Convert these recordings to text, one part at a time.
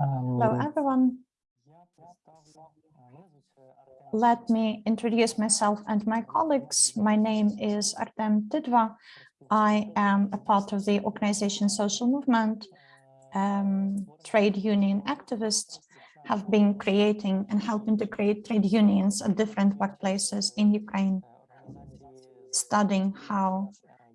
Hello, everyone. Let me introduce myself and my colleagues. My name is Artem Tidva. I am a part of the organization Social Movement, um, trade union activist, have been creating and helping to create trade unions at different workplaces in Ukraine, studying how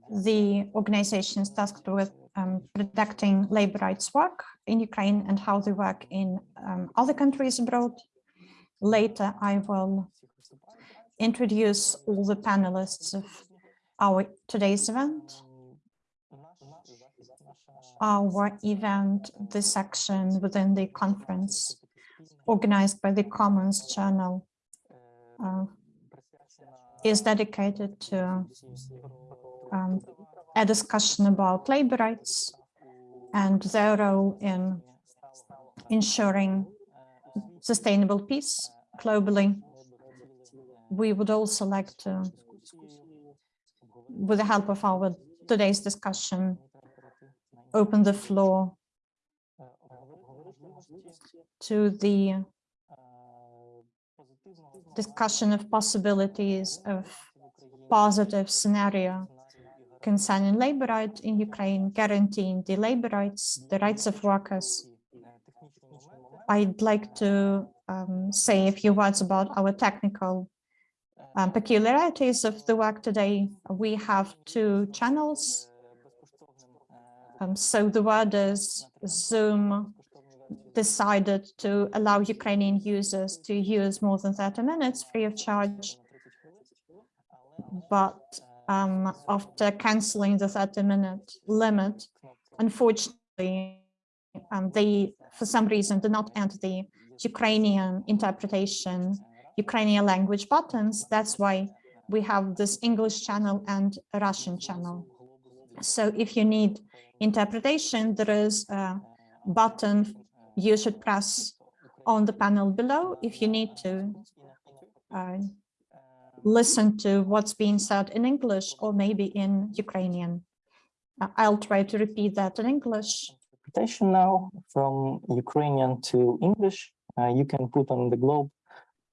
the organizations tasked with um, protecting labor rights work in Ukraine and how they work in um, other countries abroad. Later, I will introduce all the panelists of our today's event. Our event, the section within the conference organized by the Commons Channel, uh, is dedicated to um, a discussion about labor rights and their role in ensuring sustainable peace globally. We would also like to, with the help of our today's discussion, open the floor to the discussion of possibilities of positive scenario concerning labor rights in Ukraine, guaranteeing the labor rights, the rights of workers. I'd like to um, say a few words about our technical um, peculiarities of the work today. We have two channels. Um, so the word is Zoom decided to allow Ukrainian users to use more than 30 minutes free of charge. But um, after canceling the 30 minute limit. Unfortunately, um, they, for some reason, did not enter the Ukrainian interpretation, Ukrainian language buttons. That's why we have this English channel and Russian channel. So if you need interpretation, there is a button you should press on the panel below if you need to uh, listen to what's being said in English or maybe in Ukrainian. Uh, I'll try to repeat that in English. Interpretation now from Ukrainian to English. Uh, you can put on the globe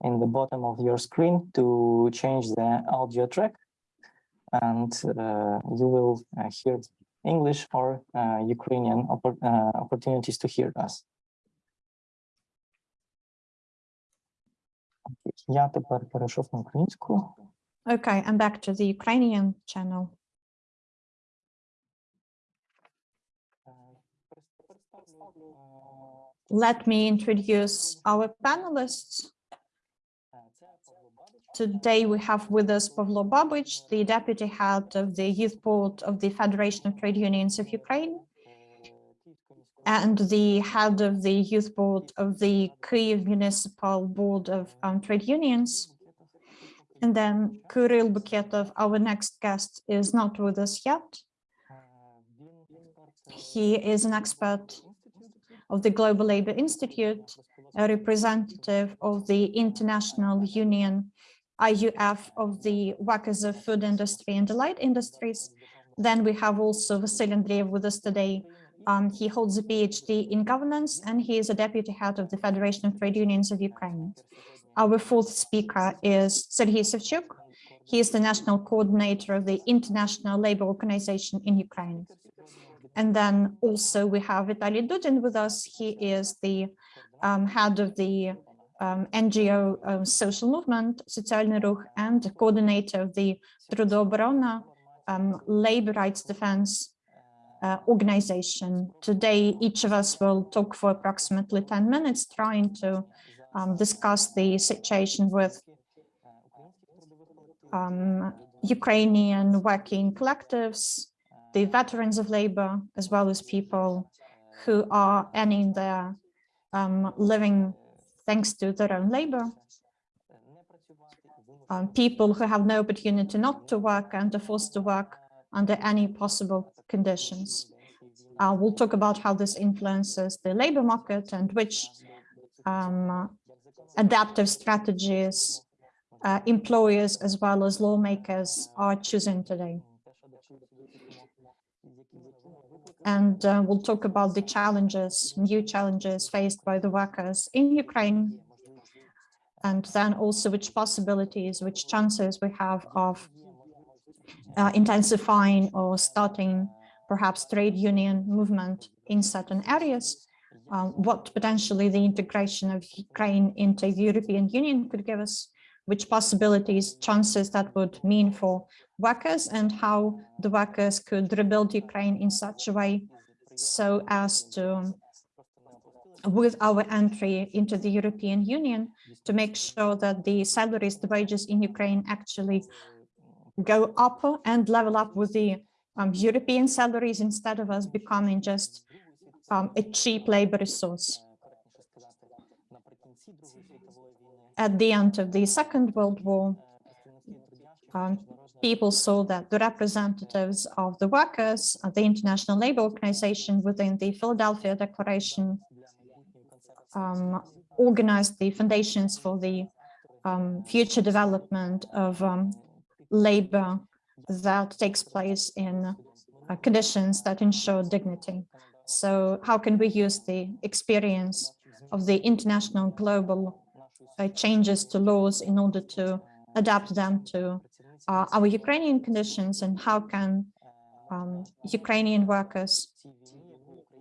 in the bottom of your screen to change the audio track and uh, you will uh, hear English or uh, Ukrainian oppor uh, opportunities to hear us. Я тепер перейшов на українську. Okay, I'm back to the Ukrainian channel. Let me introduce our panelists. Today we have with us Pavlo Babic, the deputy head of the youth board of the Federation of Trade Unions of Ukraine and the head of the youth board of the Kyiv Municipal Board of um, Trade Unions. And then Kirill Buketov, our next guest, is not with us yet. He is an expert of the Global Labor Institute, a representative of the International Union, IUF, of the workers of food industry and the light industries. Then we have also Vasily Andreev with us today, um, he holds a PhD in governance and he is a deputy head of the Federation of Trade Unions of Ukraine. Our fourth speaker is Sergei Savchuk. He is the national coordinator of the International Labour Organization in Ukraine. And then also we have Vitaly Dudin with us. He is the um, head of the um, NGO um, social movement, Социальный Ruch, and coordinator of the Трудооборона um, labor rights defense uh, organization. Today, each of us will talk for approximately 10 minutes trying to um, discuss the situation with um, Ukrainian working collectives, the veterans of labor, as well as people who are earning their um, living thanks to their own labor. Um, people who have no opportunity not to work and are forced to work under any possible conditions. Uh, we'll talk about how this influences the labor market and which um, adaptive strategies uh, employers as well as lawmakers are choosing today. and uh, we'll talk about the challenges, new challenges faced by the workers in Ukraine, and then also which possibilities, which chances we have of uh, intensifying or starting perhaps trade union movement in certain areas, uh, what potentially the integration of Ukraine into the European Union could give us, which possibilities, chances that would mean for workers and how the workers could rebuild Ukraine in such a way so as to, with our entry into the European Union, to make sure that the salaries, the wages in Ukraine actually go up and level up with the um, European salaries instead of us becoming just um, a cheap labor resource. At the end of the Second World War, um, people saw that the representatives of the workers of the International Labour Organization within the Philadelphia Declaration um, organized the foundations for the um, future development of um, labor that takes place in uh, conditions that ensure dignity. So how can we use the experience of the international global uh, changes to laws in order to adapt them to uh, our Ukrainian conditions and how can um, Ukrainian workers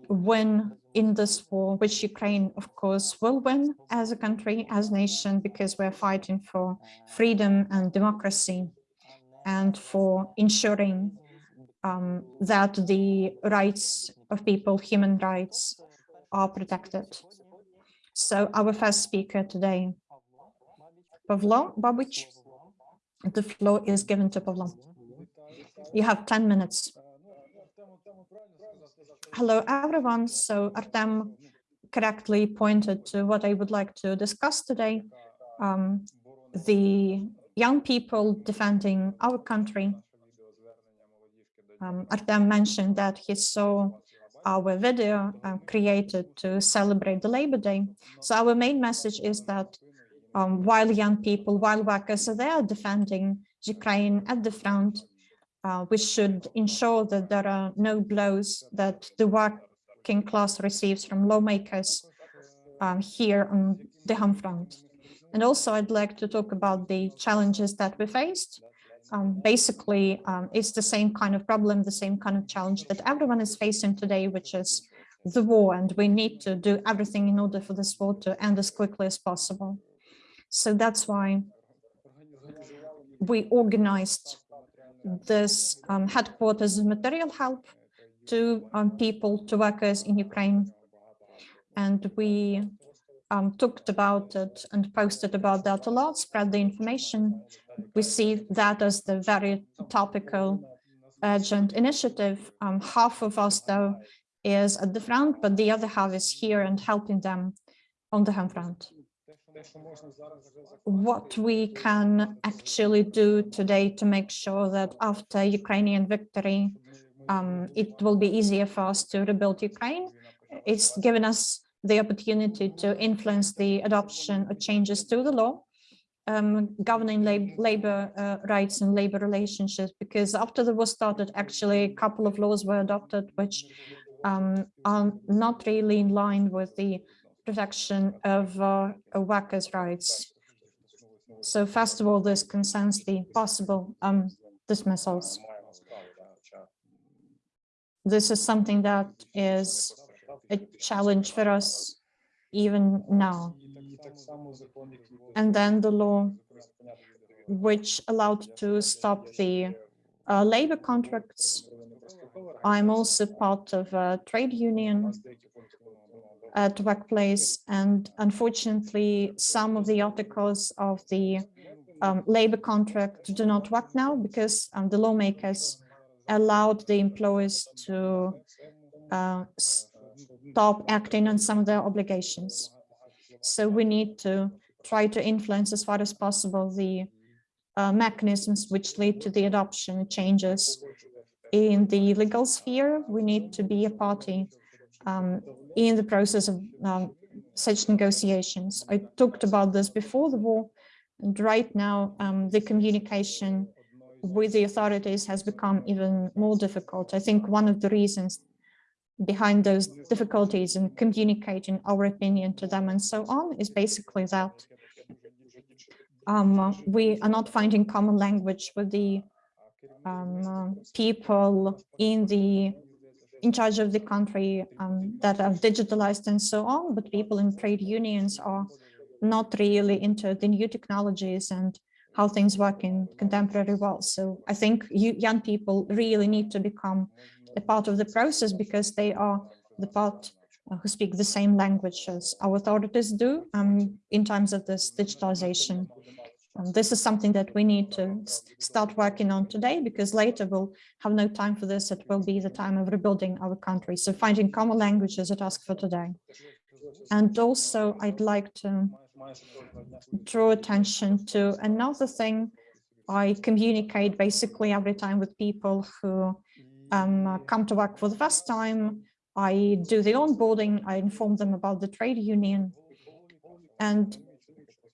win in this war, which Ukraine, of course, will win as a country, as a nation, because we're fighting for freedom and democracy and for ensuring um, that the rights of people, human rights, are protected. So our first speaker today, Pavlo Babic, the floor is given to Pavlo. You have 10 minutes. Hello, everyone. So Artem correctly pointed to what I would like to discuss today. Um, the young people defending our country. Um, Artem mentioned that he saw our video uh, created to celebrate the Labor Day. So our main message is that um, while young people, while workers are there defending Ukraine at the front, uh, we should ensure that there are no blows that the working class receives from lawmakers um, here on the home front. And also I'd like to talk about the challenges that we faced. Um, basically, um, it's the same kind of problem, the same kind of challenge that everyone is facing today, which is the war. And we need to do everything in order for this war to end as quickly as possible. So that's why we organized this um, headquarters of material help to um, people, to workers in Ukraine. And we um, talked about it and posted about that a lot, spread the information. We see that as the very topical urgent initiative. Um, half of us, though, is at the front, but the other half is here and helping them on the home front. What we can actually do today to make sure that after Ukrainian victory, um, it will be easier for us to rebuild Ukraine. It's given us the opportunity to influence the adoption of changes to the law um, governing lab labor uh, rights and labor relationships, because after the war started, actually a couple of laws were adopted, which um, are not really in line with the protection of uh, workers' rights. So first of all, this concerns the possible um, dismissals. This is something that is a challenge for us even now. And then the law which allowed to stop the uh, labor contracts. I'm also part of a trade union at workplace and unfortunately some of the articles of the um, labor contract do not work now because um, the lawmakers allowed the employers to uh, stop acting on some of their obligations. So we need to try to influence as far as possible the uh, mechanisms which lead to the adoption changes in the legal sphere. We need to be a party um, in the process of um, such negotiations. I talked about this before the war, and right now um, the communication with the authorities has become even more difficult. I think one of the reasons behind those difficulties in communicating our opinion to them and so on is basically that um, we are not finding common language with the um, people in the in charge of the country um, that are digitalized and so on, but people in trade unions are not really into the new technologies and how things work in contemporary world. So I think you, young people really need to become a part of the process because they are the part uh, who speak the same language as our authorities do um, in terms of this digitalization. Um, this is something that we need to start working on today because later we'll have no time for this. It will be the time of rebuilding our country. So finding common languages is a task for today. And also I'd like to draw attention to another thing I communicate basically every time with people who um, come to work for the first time. I do the onboarding, I inform them about the trade union and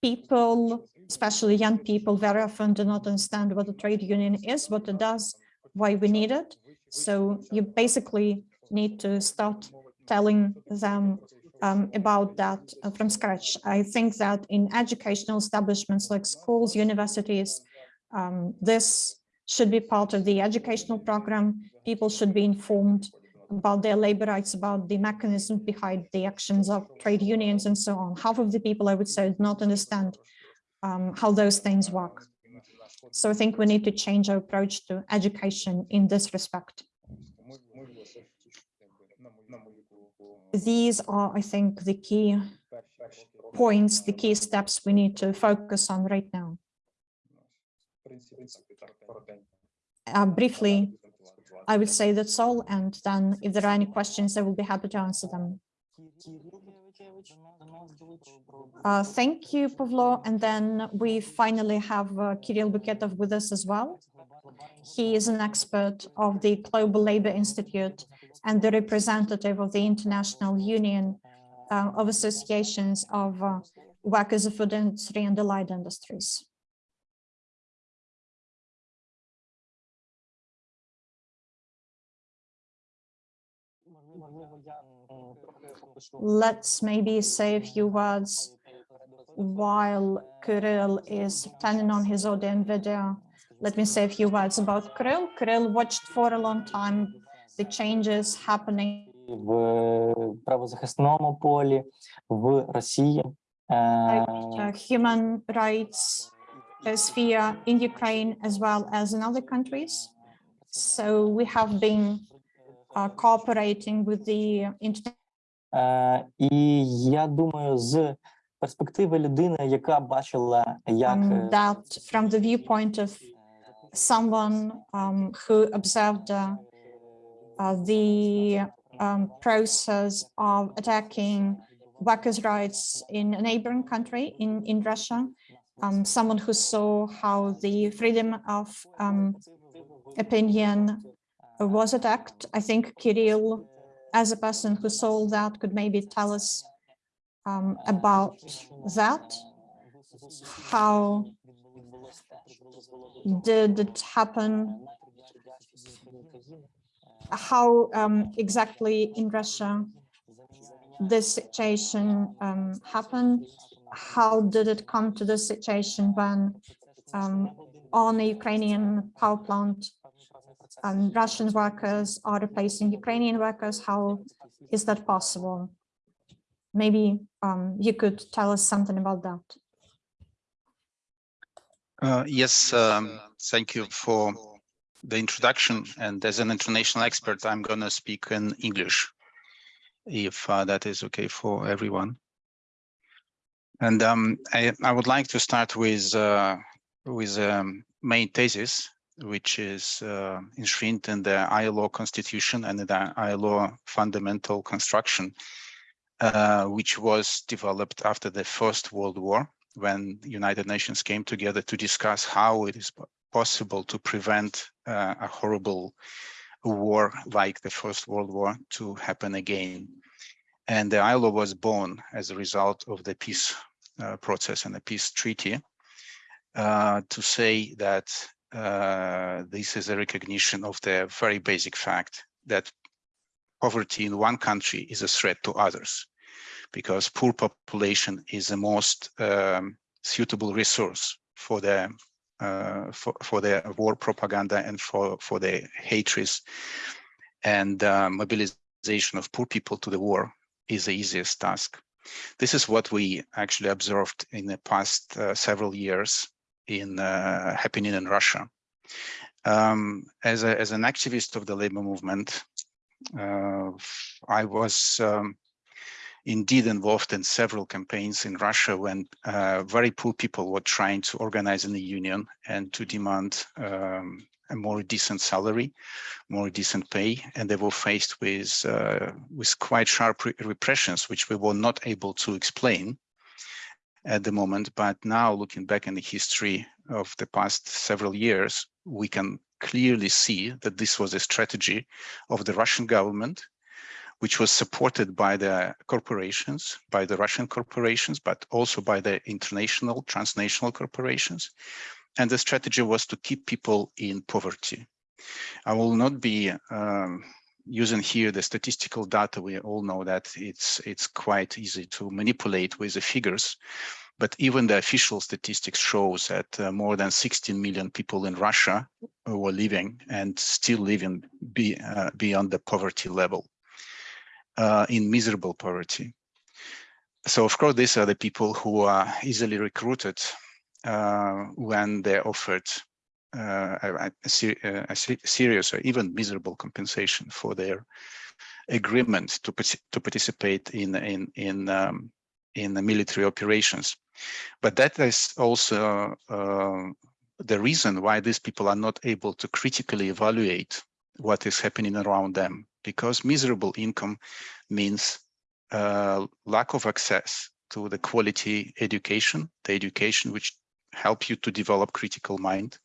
people especially young people very often do not understand what a trade union is, what it does, why we need it. So you basically need to start telling them um, about that uh, from scratch. I think that in educational establishments like schools, universities, um, this should be part of the educational program. People should be informed about their labor rights, about the mechanism behind the actions of trade unions and so on. Half of the people, I would say, do not understand um, how those things work. So I think we need to change our approach to education in this respect. These are, I think, the key points, the key steps we need to focus on right now. Uh, briefly, I would say that's all, and then if there are any questions, I will be happy to answer them. Uh, thank you, Pavlo. And then we finally have uh, Kirill Buketov with us as well. He is an expert of the Global Labor Institute and the representative of the International Union uh, of Associations of uh, Workers of Food Industry and Allied Industries. Let's maybe say a few words while Kirill is turning on his audio and video. Let me say a few words about Kirill. Kirill watched for a long time the changes happening в правозахисному полі в Росії. uh, human rights uh, sphere in Ukraine as well as in other countries. So we have been uh, cooperating with the Е, І я думаю, з перспективи людини, яка бачила, як um, е, that from the viewpoint of someone um, who observed uh, uh, the um, process of attacking workers' rights in a neighboring country, in, in Russia, um, someone who saw how the freedom of um, opinion was attacked. I think Kirill as a person who saw that could maybe tell us um, about that? How did it happen? How um, exactly in Russia this situation um, happened? How did it come to this situation when um, on a Ukrainian power plant um, Russian workers are replacing Ukrainian workers. How is that possible? Maybe um, you could tell us something about that. Uh, yes, um, thank you for the introduction. And as an international expert, I'm going to speak in English, if uh, that is okay for everyone. And um, I, I, would like to start with uh, with um, main thesis which is uh, enshrined in the ILO constitution and the ILO fundamental construction, uh, which was developed after the First World War, when the United Nations came together to discuss how it is possible to prevent uh, a horrible war like the First World War to happen again. And the ILO was born as a result of the peace uh, process and the peace treaty uh, to say that uh, this is a recognition of the very basic fact that poverty in one country is a threat to others because poor population is the most um, suitable resource for the uh, for, for the war propaganda and for for the hatreds and uh, mobilization of poor people to the war is the easiest task. This is what we actually observed in the past uh, several years in uh, happening in Russia. Um, as, a, as an activist of the labor movement, uh, I was um, indeed involved in several campaigns in Russia when uh, very poor people were trying to organize in the union and to demand um, a more decent salary, more decent pay, and they were faced with uh, with quite sharp re repressions, which we were not able to explain at the moment. But now, looking back in the history of the past several years, we can clearly see that this was a strategy of the Russian government, which was supported by the corporations, by the Russian corporations, but also by the international, transnational corporations, and the strategy was to keep people in poverty. I will not be um, using here the statistical data. We all know that it's it's quite easy to manipulate with the figures, but even the official statistics shows that uh, more than 16 million people in Russia were living and still living be, uh, beyond the poverty level, uh, in miserable poverty. So of course, these are the people who are easily recruited uh, when they're offered a, a, a, serious or even miserable compensation for their agreement to to participate in in in um, in the military operations. But that is also uh, the reason why these people are not able to critically evaluate what is happening around them, because miserable income means uh, lack of access to the quality education, the education which help you to develop critical mind.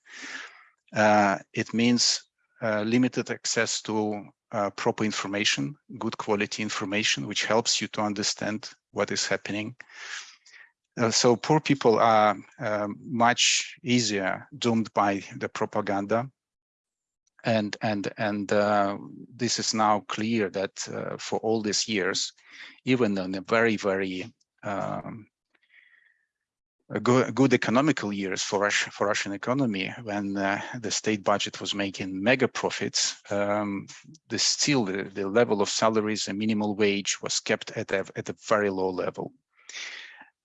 Uh, it means uh, limited access to uh, proper information, good quality information, which helps you to understand what is happening. Uh, so poor people are um, much easier doomed by the propaganda. And, and, and uh, this is now clear that uh, for all these years, even in a very, very um, good, good economical years for Russia, for Russian economy when uh, the state budget was making mega profits, um, the still the, the, level of salaries and minimal wage was kept at a, at a very low level.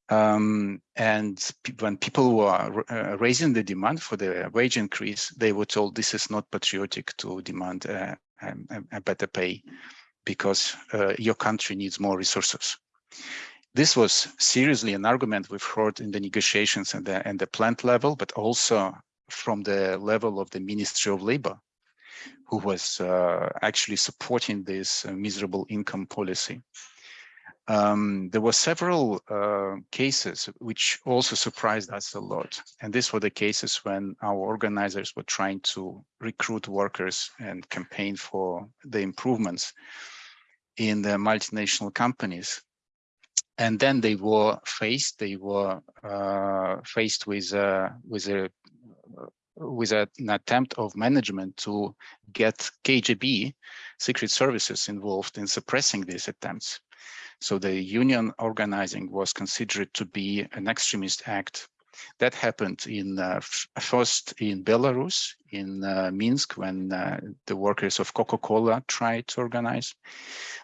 Um, and when people were uh, raising the demand for the wage increase, they were told this is not patriotic to demand uh, a, a, better pay because uh, your country needs more resources. This was seriously an argument we've heard in the negotiations and the, and the plant level, but also from the level of the Ministry of Labor, who was uh, actually supporting this uh, miserable income policy. Um, there were several uh, cases which also surprised us a lot. And these were the cases when our organizers were trying to recruit workers and campaign for the improvements in the multinational companies and then they were faced they were uh, faced with uh, with a with an attempt of management to get KGB secret services involved in suppressing these attempts. So the union organizing was considered to be an extremist act that happened in uh, first in Belarus, in uh, Minsk, when uh, the workers of Coca-Cola tried to organize.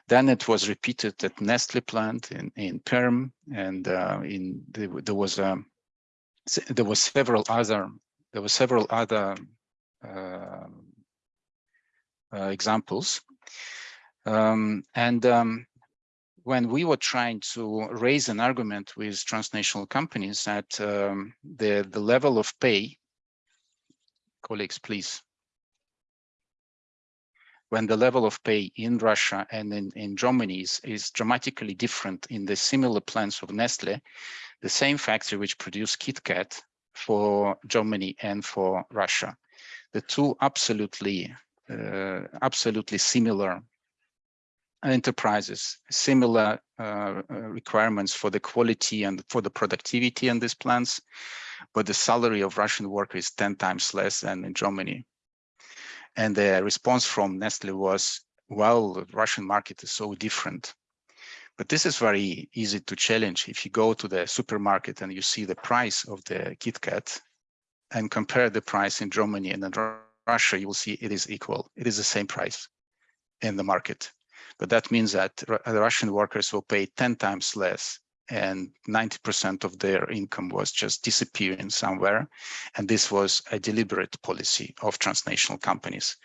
Then it was repeated at Nestle plant in, in Perm, and uh, in the, there was a um, there was several other there were several other uh, uh, examples. Um, and um, when we were trying to raise an argument with transnational companies that um, the, the level of pay, colleagues, please. When the level of pay in Russia and in, in Germany is, is dramatically different in the similar plants of Nestle, the same factory which produced KitKat for Germany and for Russia. The two absolutely, uh, absolutely similar enterprises, similar uh, uh, requirements for the quality and for the productivity in these plants, but the salary of Russian workers is 10 times less than in Germany. And the response from Nestle was, well, the Russian market is so different. But this is very easy to challenge. If you go to the supermarket and you see the price of the KitKat and compare the price in Germany and in Russia, you will see it is equal. It is the same price in the market. But that means that Russian workers will pay 10 times less and 90% of their income was just disappearing somewhere. And this was a deliberate policy of transnational companies.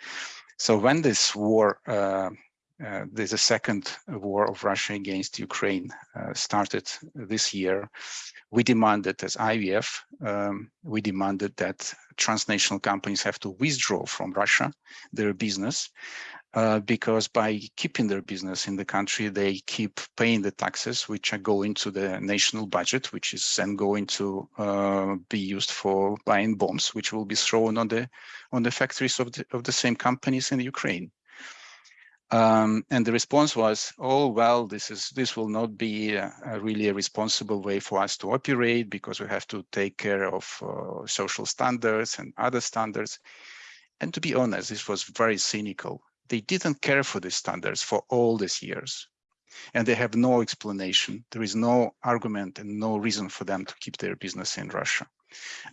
So when this war, uh, uh, second war of Russia against Ukraine uh, started this year, we demanded as IUF, um, we demanded that transnational companies have to withdraw from Russia their business uh, because by keeping their business in the country, they keep paying the taxes, which are going to the national budget, which is then going to uh, be used for buying bombs, which will be thrown on the on the factories of the of the same companies in Ukraine. Um, and the response was, oh, well, this is this will not be a, a really a responsible way for us to operate because we have to take care of uh, social standards and other standards. And to be honest, this was very cynical they didn't care for these standards for all these years. And they have no explanation. There is no argument and no reason for them to keep their business in Russia.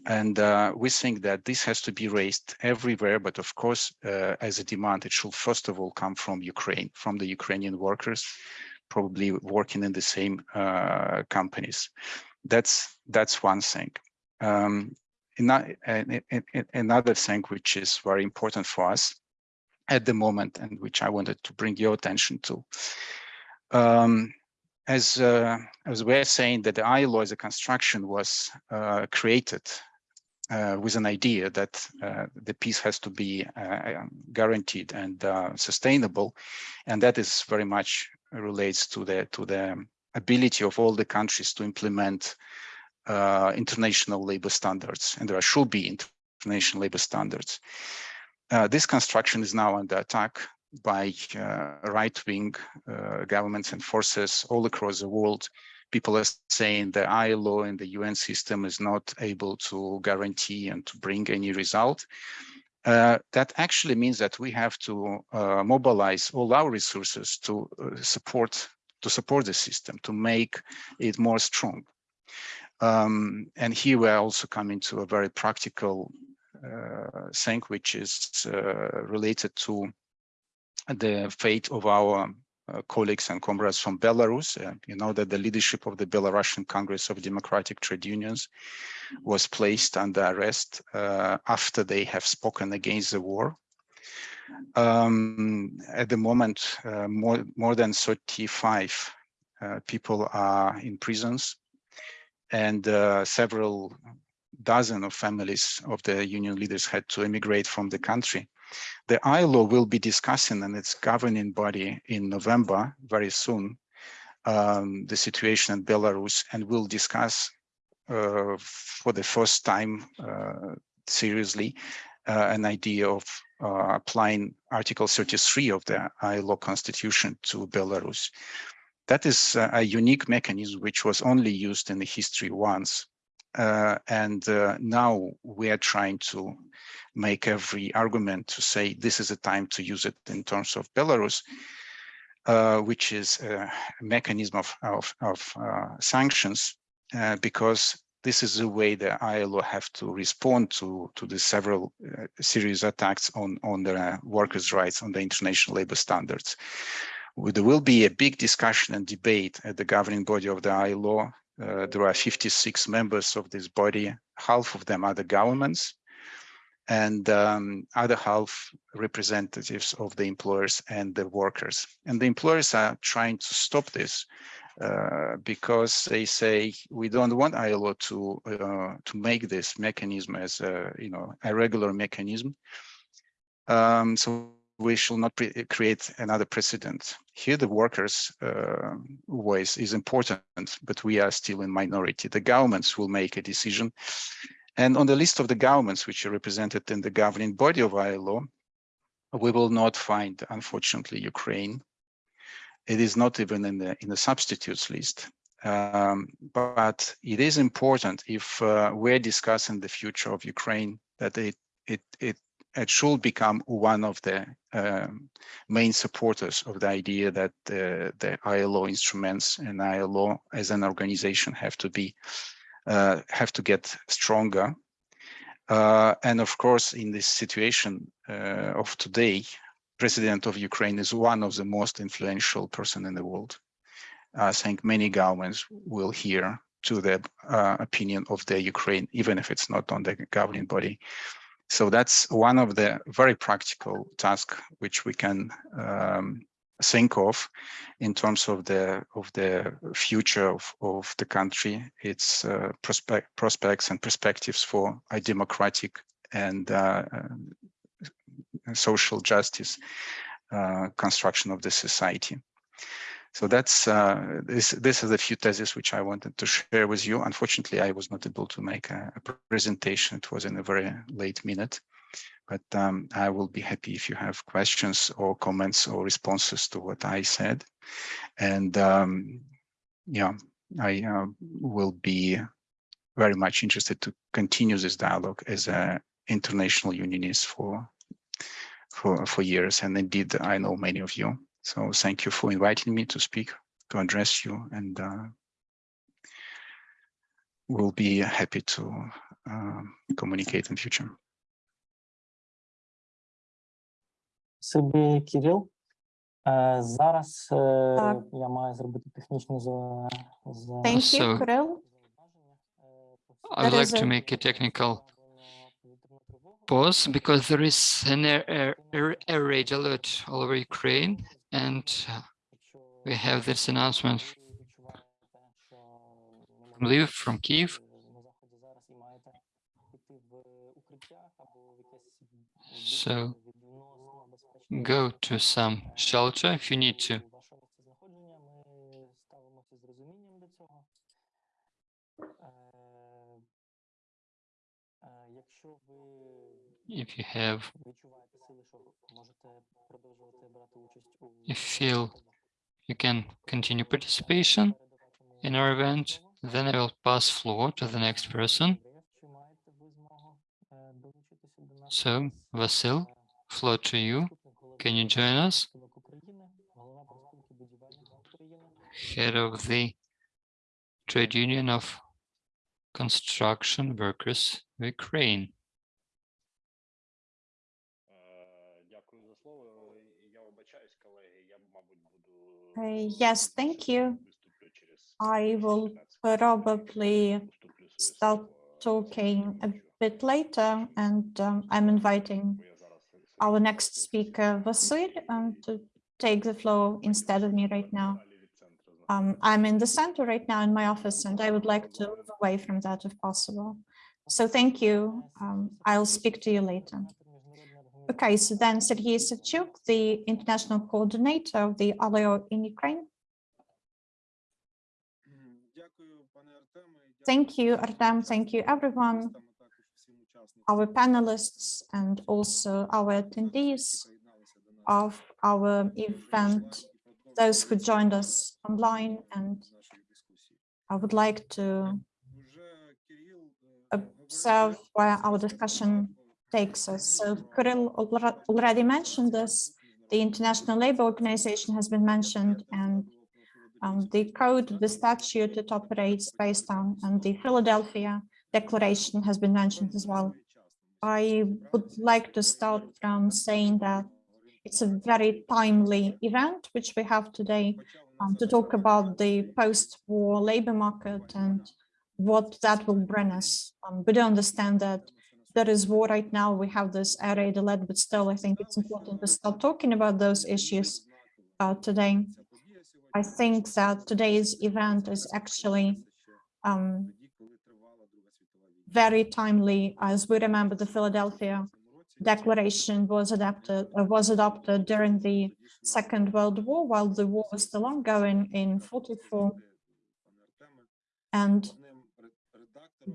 And uh, we think that this has to be raised everywhere. But of course, uh, as a demand, it should first of all come from Ukraine, from the Ukrainian workers, probably working in the same uh, companies. That's that's one thing. Um, another thing which is very important for us at the moment and which I wanted to bring your attention to. Um, as, uh, as we're saying that the ILO as a construction was uh, created uh, with an idea that uh, the peace has to be uh, guaranteed and uh, sustainable, and that is very much relates to the to the ability of all the countries to implement international labor standards, and there should be international labor standards. Uh, this construction is now under attack by uh, right-wing uh, governments and forces all across the world. People are saying the ILO and the UN system is not able to guarantee and to bring any result. Uh, that actually means that we have to uh, mobilize all our resources to support to support the system, to make it more strong. Um, and here we're also coming to a very practical thing which is uh, related to the fate of our uh, colleagues and comrades from Belarus. Uh, you know that the leadership of the Belarusian Congress of Democratic Trade Unions was placed under arrest uh, after they have spoken against the war. Um, at the moment, uh, more, more than 35 people are in prisons and several dozen of families of the union leaders had to emigrate from the country. The ILO will be discussing and its governing body in November, very soon, um, the situation in Belarus and will discuss uh, for the first time uh, seriously uh, an idea of uh, applying Article 33 of the ILO constitution to Belarus. That is a unique mechanism which was only used in the history once uh, and uh, now we are trying to make every argument to say this is a time to use it in terms of Belarus, uh, which is a mechanism of, of, of uh, sanctions, uh, because this is the way the ILO have to respond to, to the several uh, serious attacks on, on the workers' rights, on the international labor standards. There will be a big discussion and debate at the governing body of the ILO uh, there are 56 members of this body. Half of them are the governments and um, other half representatives of the employers and the workers. And the employers are trying to stop this uh, because they say we don't want ILO to uh, to make this mechanism as a you know a regular mechanism. Um, so we shall not create another precedent. Here, the workers' uh, voice is important, but we are still in minority. The governments will make a decision. And on the list of the governments which are represented in the governing body of ILO, we will not find, unfortunately, Ukraine. It is not even in the in the substitutes list. Um, but it is important if uh, we're discussing the future of Ukraine that it it it it should become one of the um, main supporters of the idea that the, the ILO instruments and ILO as an organization have to be uh, have to get stronger. Uh, and of course, in this situation uh, of today, President of Ukraine is one of the most influential person in the world. I think many governments will hear to the uh, opinion of the Ukraine, even if it's not on the governing body. So that's one of the very practical tasks which we can um, think of in terms of the of the future of, of the country, its uh, prospect, prospects and perspectives for a democratic and uh, social justice uh, construction of the society. So that's uh, this. This is a few theses which I wanted to share with you. Unfortunately, I was not able to make a, a presentation. It was in a very late minute, but um, I will be happy if you have questions or comments or responses to what I said. And um, yeah, I uh, will be very much interested to continue this dialogue as an international unionist for for for years. And indeed, I know many of you. So thank you for inviting me to speak, to address you, and uh, we'll be happy to uh, communicate in future. Собі Кирил. Е, Зараз е, Так. я маю зробити технічне за, за Thank you, So- Kirill. I would There like is to a- make a technical pause because there is an air, air, air, air raid alert all over Ukraine and uh, we have this announcement from Lviv, from Kiev. So go to some shelter if you need to. If you have If you you can continue participation in our event, then I will pass floor to the next person. So, Vasil, floor to you. Can you join us? Head of the Trade Union of Construction Workers of Ukraine. Yes, thank you. I will probably start talking a bit later, and um, I'm inviting our next speaker, Vasil, um, to take the floor instead of me right now. Um, I'm in the center right now in my office, and I would like to move away from that if possible. So thank you. Um, I'll speak to you later. Okay, so then Sergei Savchuk, the international coordinator of the ILO in Ukraine. Thank you, Artem. Thank you, everyone, our panelists, and also our attendees of our event, those who joined us online. And I would like to observe where our discussion takes us. So Kirill already mentioned this. The International Labour Organization has been mentioned and um, the code, the statute it operates based on, and the Philadelphia Declaration has been mentioned as well. I would like to start from saying that it's a very timely event which we have today um, to talk about the post-war labor market and what that will bring us. Um, we do understand that there is war right now. We have this raid alert, but still, I think it's important to start talking about those issues uh, today. I think that today's event is actually um, very timely as we remember the Philadelphia Declaration was adapted uh, was adopted during the Second World War while the war was still ongoing in 44 and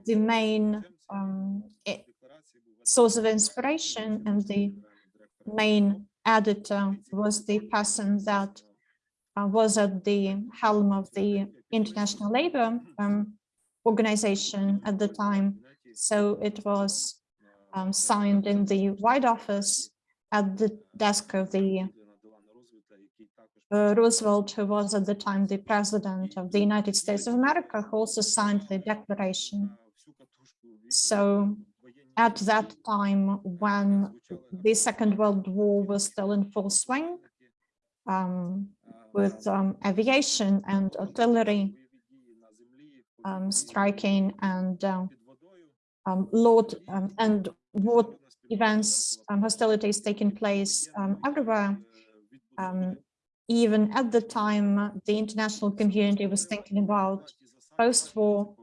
the main um, source of inspiration and the main editor was the person that uh, was at the helm of the International Labour um, Organization at the time. So it was um, signed in the White Office at the desk of the uh, Roosevelt, who was at the time the president of the United States of America, who also signed the declaration. So at that time, when the Second World War was still in full swing, um, with um, aviation and artillery um, striking and uh, um, load um, and war events, um, hostilities taking place um, everywhere. Um, even at the time, the international community was thinking about post-war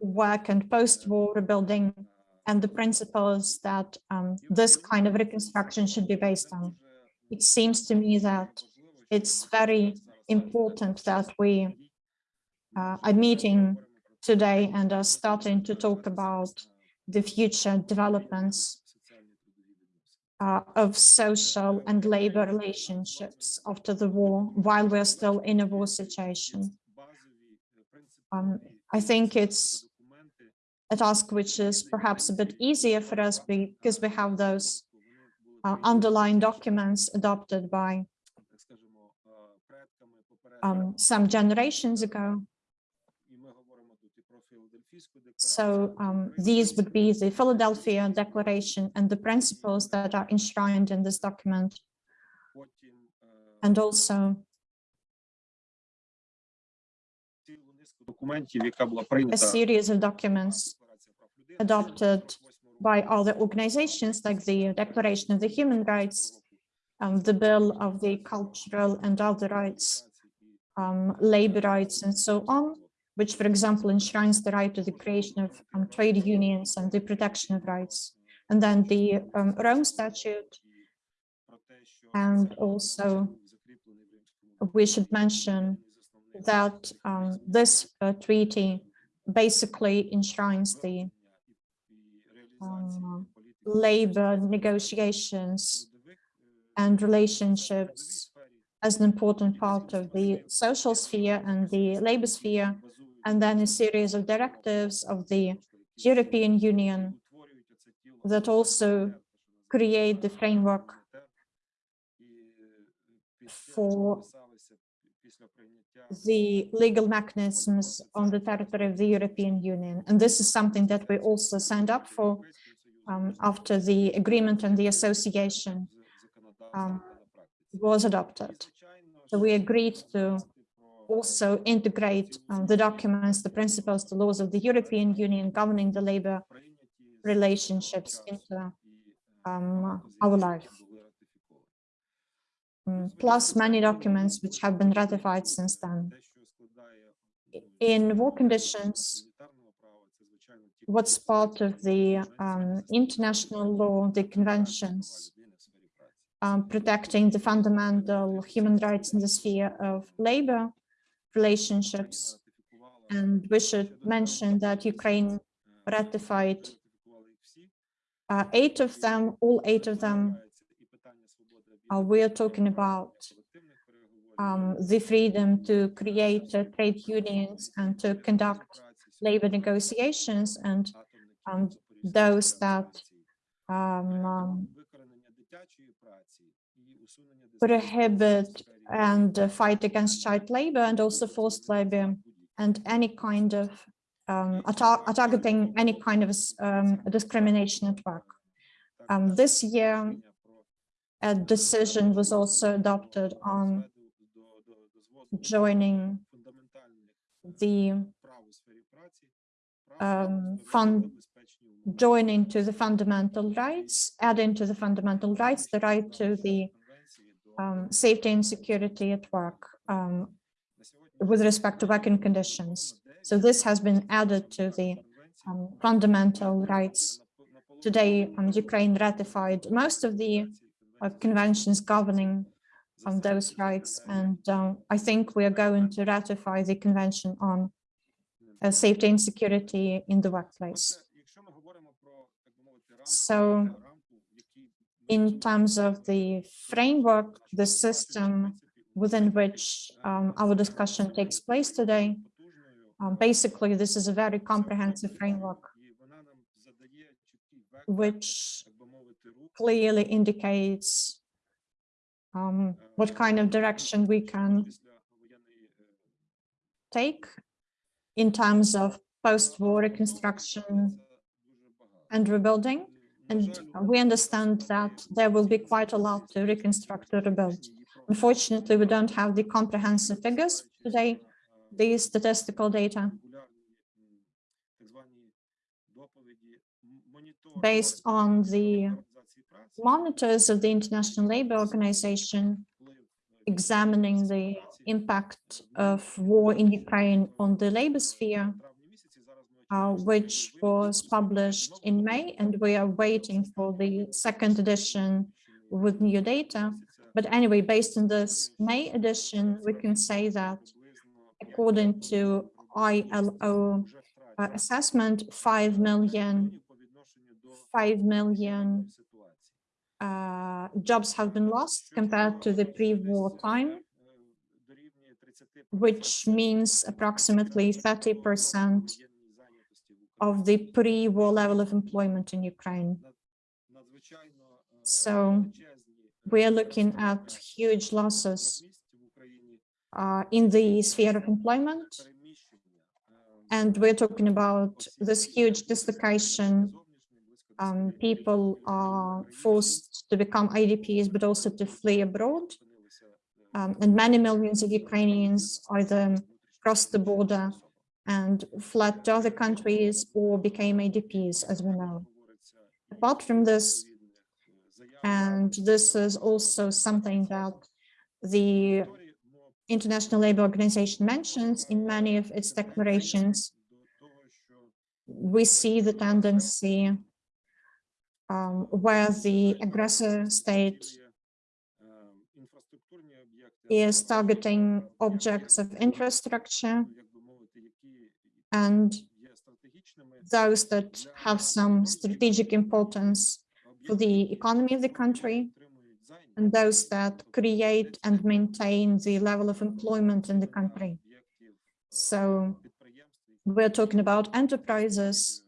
work and post-war rebuilding and the principles that um, this kind of reconstruction should be based on. It seems to me that it's very important that we uh, are meeting today and are starting to talk about the future developments uh, of social and labor relationships after the war, while we're still in a war situation. Um, I think it's a task which is perhaps a bit easier for us because we have those uh, underlying documents adopted by um, some generations ago. So um, these would be the Philadelphia Declaration and the principles that are enshrined in this document. And also a series of documents adopted by other organizations like the Declaration of the Human Rights, um, the Bill of the Cultural and Other Rights, um, labor rights, and so on, which, for example, enshrines the right to the creation of um, trade unions and the protection of rights. And then the um, Rome Statute, and also we should mention that um, this uh, treaty basically enshrines the um, labor negotiations and relationships as an important part of the social sphere and the labor sphere, and then a series of directives of the European Union that also create the framework for the legal mechanisms on the territory of the European Union. And this is something that we also signed up for um, after the agreement and the association um, was adopted. So we agreed to also integrate um, the documents, the principles, the laws of the European Union governing the labor relationships into um, our life. Plus many documents which have been ratified since then. In war conditions, what's part of the um, international law, the conventions, um, protecting the fundamental human rights in the sphere of labor relationships. And we should mention that Ukraine ratified uh, eight of them, all eight of them uh, we are talking about um, the freedom to create trade unions and to conduct labor negotiations and um, those that um, um prohibit and uh, fight against child labor and also forced labor and any kind of um, targeting any kind of um, discrimination at work. Um, this year, a decision was also adopted on joining the um, fund joining to the fundamental rights, adding to the fundamental rights the right to the um, safety and security at work um, with respect to working conditions. So this has been added to the um, fundamental rights. Today, um, Ukraine ratified most of the uh, conventions governing on those rights. And uh, I think we are going to ratify the Convention on uh, Safety and Security in the Workplace. So in terms of the framework, the system within which um, our discussion takes place today, um, basically, this is a very comprehensive framework which clearly indicates um, what kind of direction we can take in terms of post-war reconstruction and rebuilding. And we understand that there will be quite a lot to reconstruct or rebuild. Unfortunately, we don't have the comprehensive figures today, the statistical data. Based on the monitors of the International Labour Organization examining the impact of war in Ukraine on the labor sphere, uh, which was published in May, and we are waiting for the second edition with new data. But anyway, based on this May edition, we can say that according to ILO uh, assessment, 5 million, 5 million uh, jobs have been lost compared to the pre-war time, which means approximately 30 percent of the pre-war level of employment in Ukraine. So we are looking at huge losses uh, in the sphere of employment. And we're talking about this huge dislocation. Um, people are forced to become IDPs, but also to flee abroad. Um, and many millions of Ukrainians either crossed the border and fled to other countries or became IDPs, as we know. Apart from this, and this is also something that the International Labour Organization mentions in many of its declarations, we see the tendency um, where the aggressor state is targeting objects of infrastructure and those that have some strategic importance for the economy of the country and those that create and maintain the level of employment in the country. So we're talking about enterprises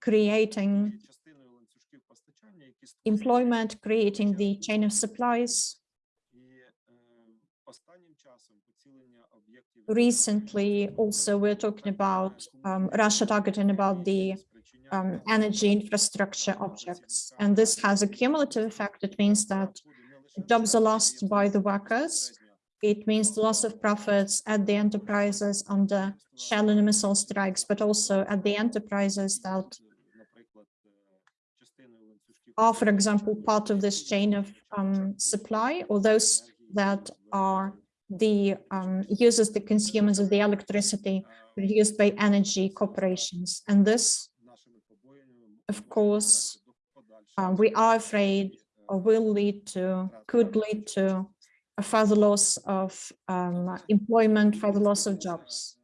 creating employment, creating the chain of supplies. Recently, also, we're talking about um, Russia targeting about the um, energy infrastructure objects. And this has a cumulative effect. It means that jobs are lost by the workers. It means the loss of profits at the enterprises under shell and missile strikes, but also at the enterprises that are, for example, part of this chain of um, supply or those that are the um, users, the consumers of the electricity produced by energy corporations. And this, of course, uh, we are afraid or will lead to, could lead to a further loss of um, employment, further loss of jobs.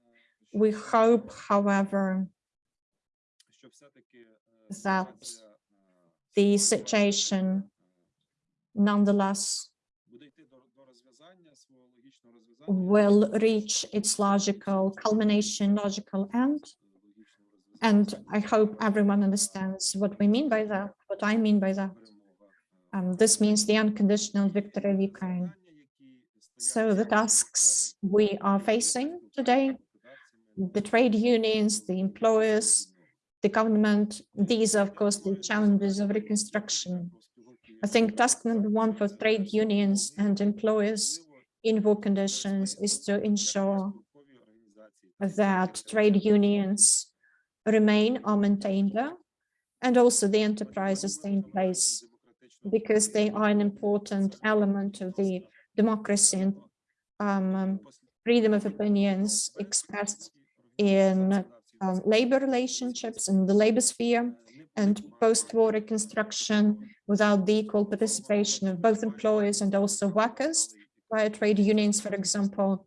We hope, however, that the situation nonetheless will reach its logical culmination, logical end. And I hope everyone understands what we mean by that, what I mean by that. Um, this means the unconditional victory of Ukraine. So the tasks we are facing today, the trade unions, the employers, the government, these are, of course, the challenges of reconstruction. I think task number one for trade unions and employers in war conditions is to ensure that trade unions remain or maintain there, and also the enterprises stay in place because they are an important element of the democracy and um, freedom of opinions expressed in um, labor relationships in the labor sphere and post-war reconstruction without the equal participation of both employers and also workers by trade unions, for example.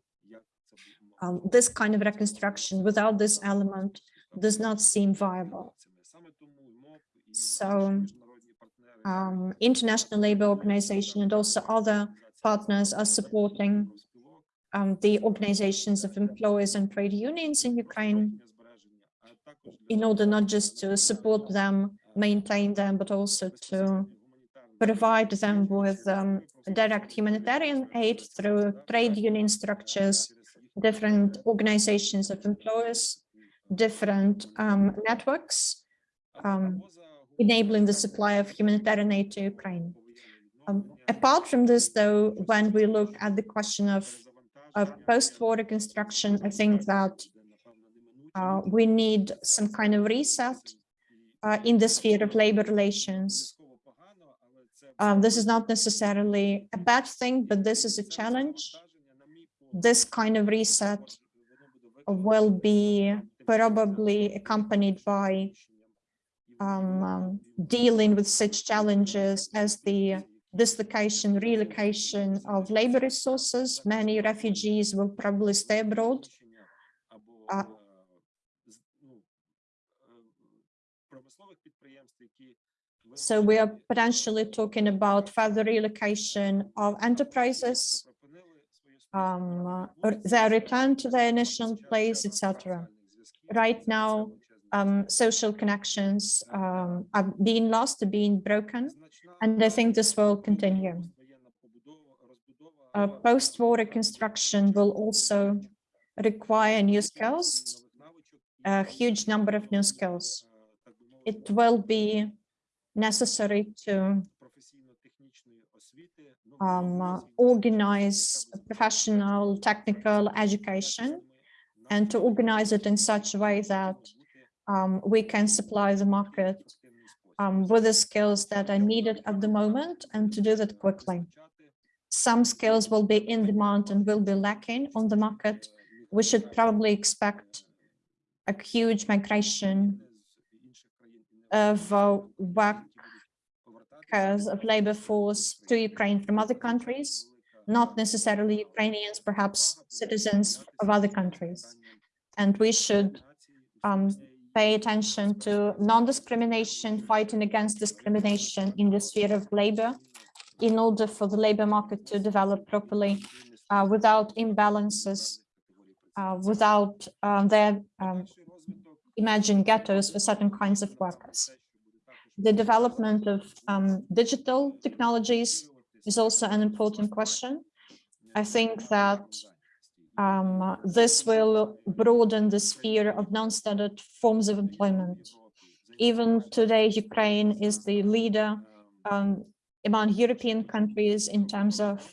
Um, this kind of reconstruction without this element does not seem viable. So um, International Labour Organization and also other partners are supporting um, the organizations of employers and trade unions in Ukraine in order not just to support them, maintain them, but also to provide them with um, direct humanitarian aid through trade union structures, different organizations of employers, different um, networks, um, enabling the supply of humanitarian aid to Ukraine. Um, apart from this, though, when we look at the question of, of post-war reconstruction, I think that uh, we need some kind of reset uh, in the sphere of labor relations. Um, this is not necessarily a bad thing, but this is a challenge. This kind of reset will be probably accompanied by um, um, dealing with such challenges as the dislocation, relocation of labor resources. Many refugees will probably stay abroad. Uh, So we are potentially talking about further relocation of enterprises, um, their return to their initial place, etc. Right now, um, social connections um, are being lost, are being broken, and I think this will continue. Uh, Post-war reconstruction will also require new skills, a huge number of new skills. It will be necessary to um, uh, organize professional technical education and to organize it in such a way that um, we can supply the market um, with the skills that are needed at the moment and to do that quickly. Some skills will be in demand and will be lacking on the market. We should probably expect a huge migration of uh, of labor force to Ukraine from other countries, not necessarily Ukrainians, perhaps citizens of other countries. And we should um, pay attention to non-discrimination, fighting against discrimination in the sphere of labor in order for the labor market to develop properly uh, without imbalances, uh, without um, their um, imagine ghettos for certain kinds of workers. The development of um, digital technologies is also an important question. I think that um, this will broaden the sphere of non-standard forms of employment. Even today, Ukraine is the leader um, among European countries in terms of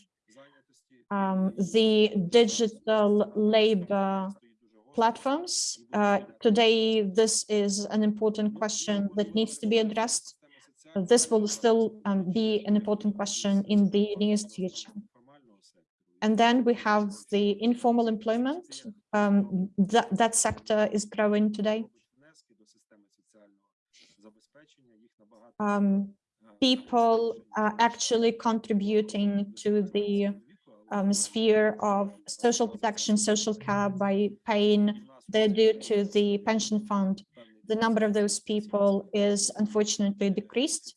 um, the digital labor platforms. Uh, today, this is an important question that needs to be addressed. This will still um, be an important question in the nearest future. And then we have the informal employment. Um, that, that sector is growing today. Um, people are actually contributing to the um, sphere of social protection, social care by paying their due to the pension fund. The number of those people is unfortunately decreased.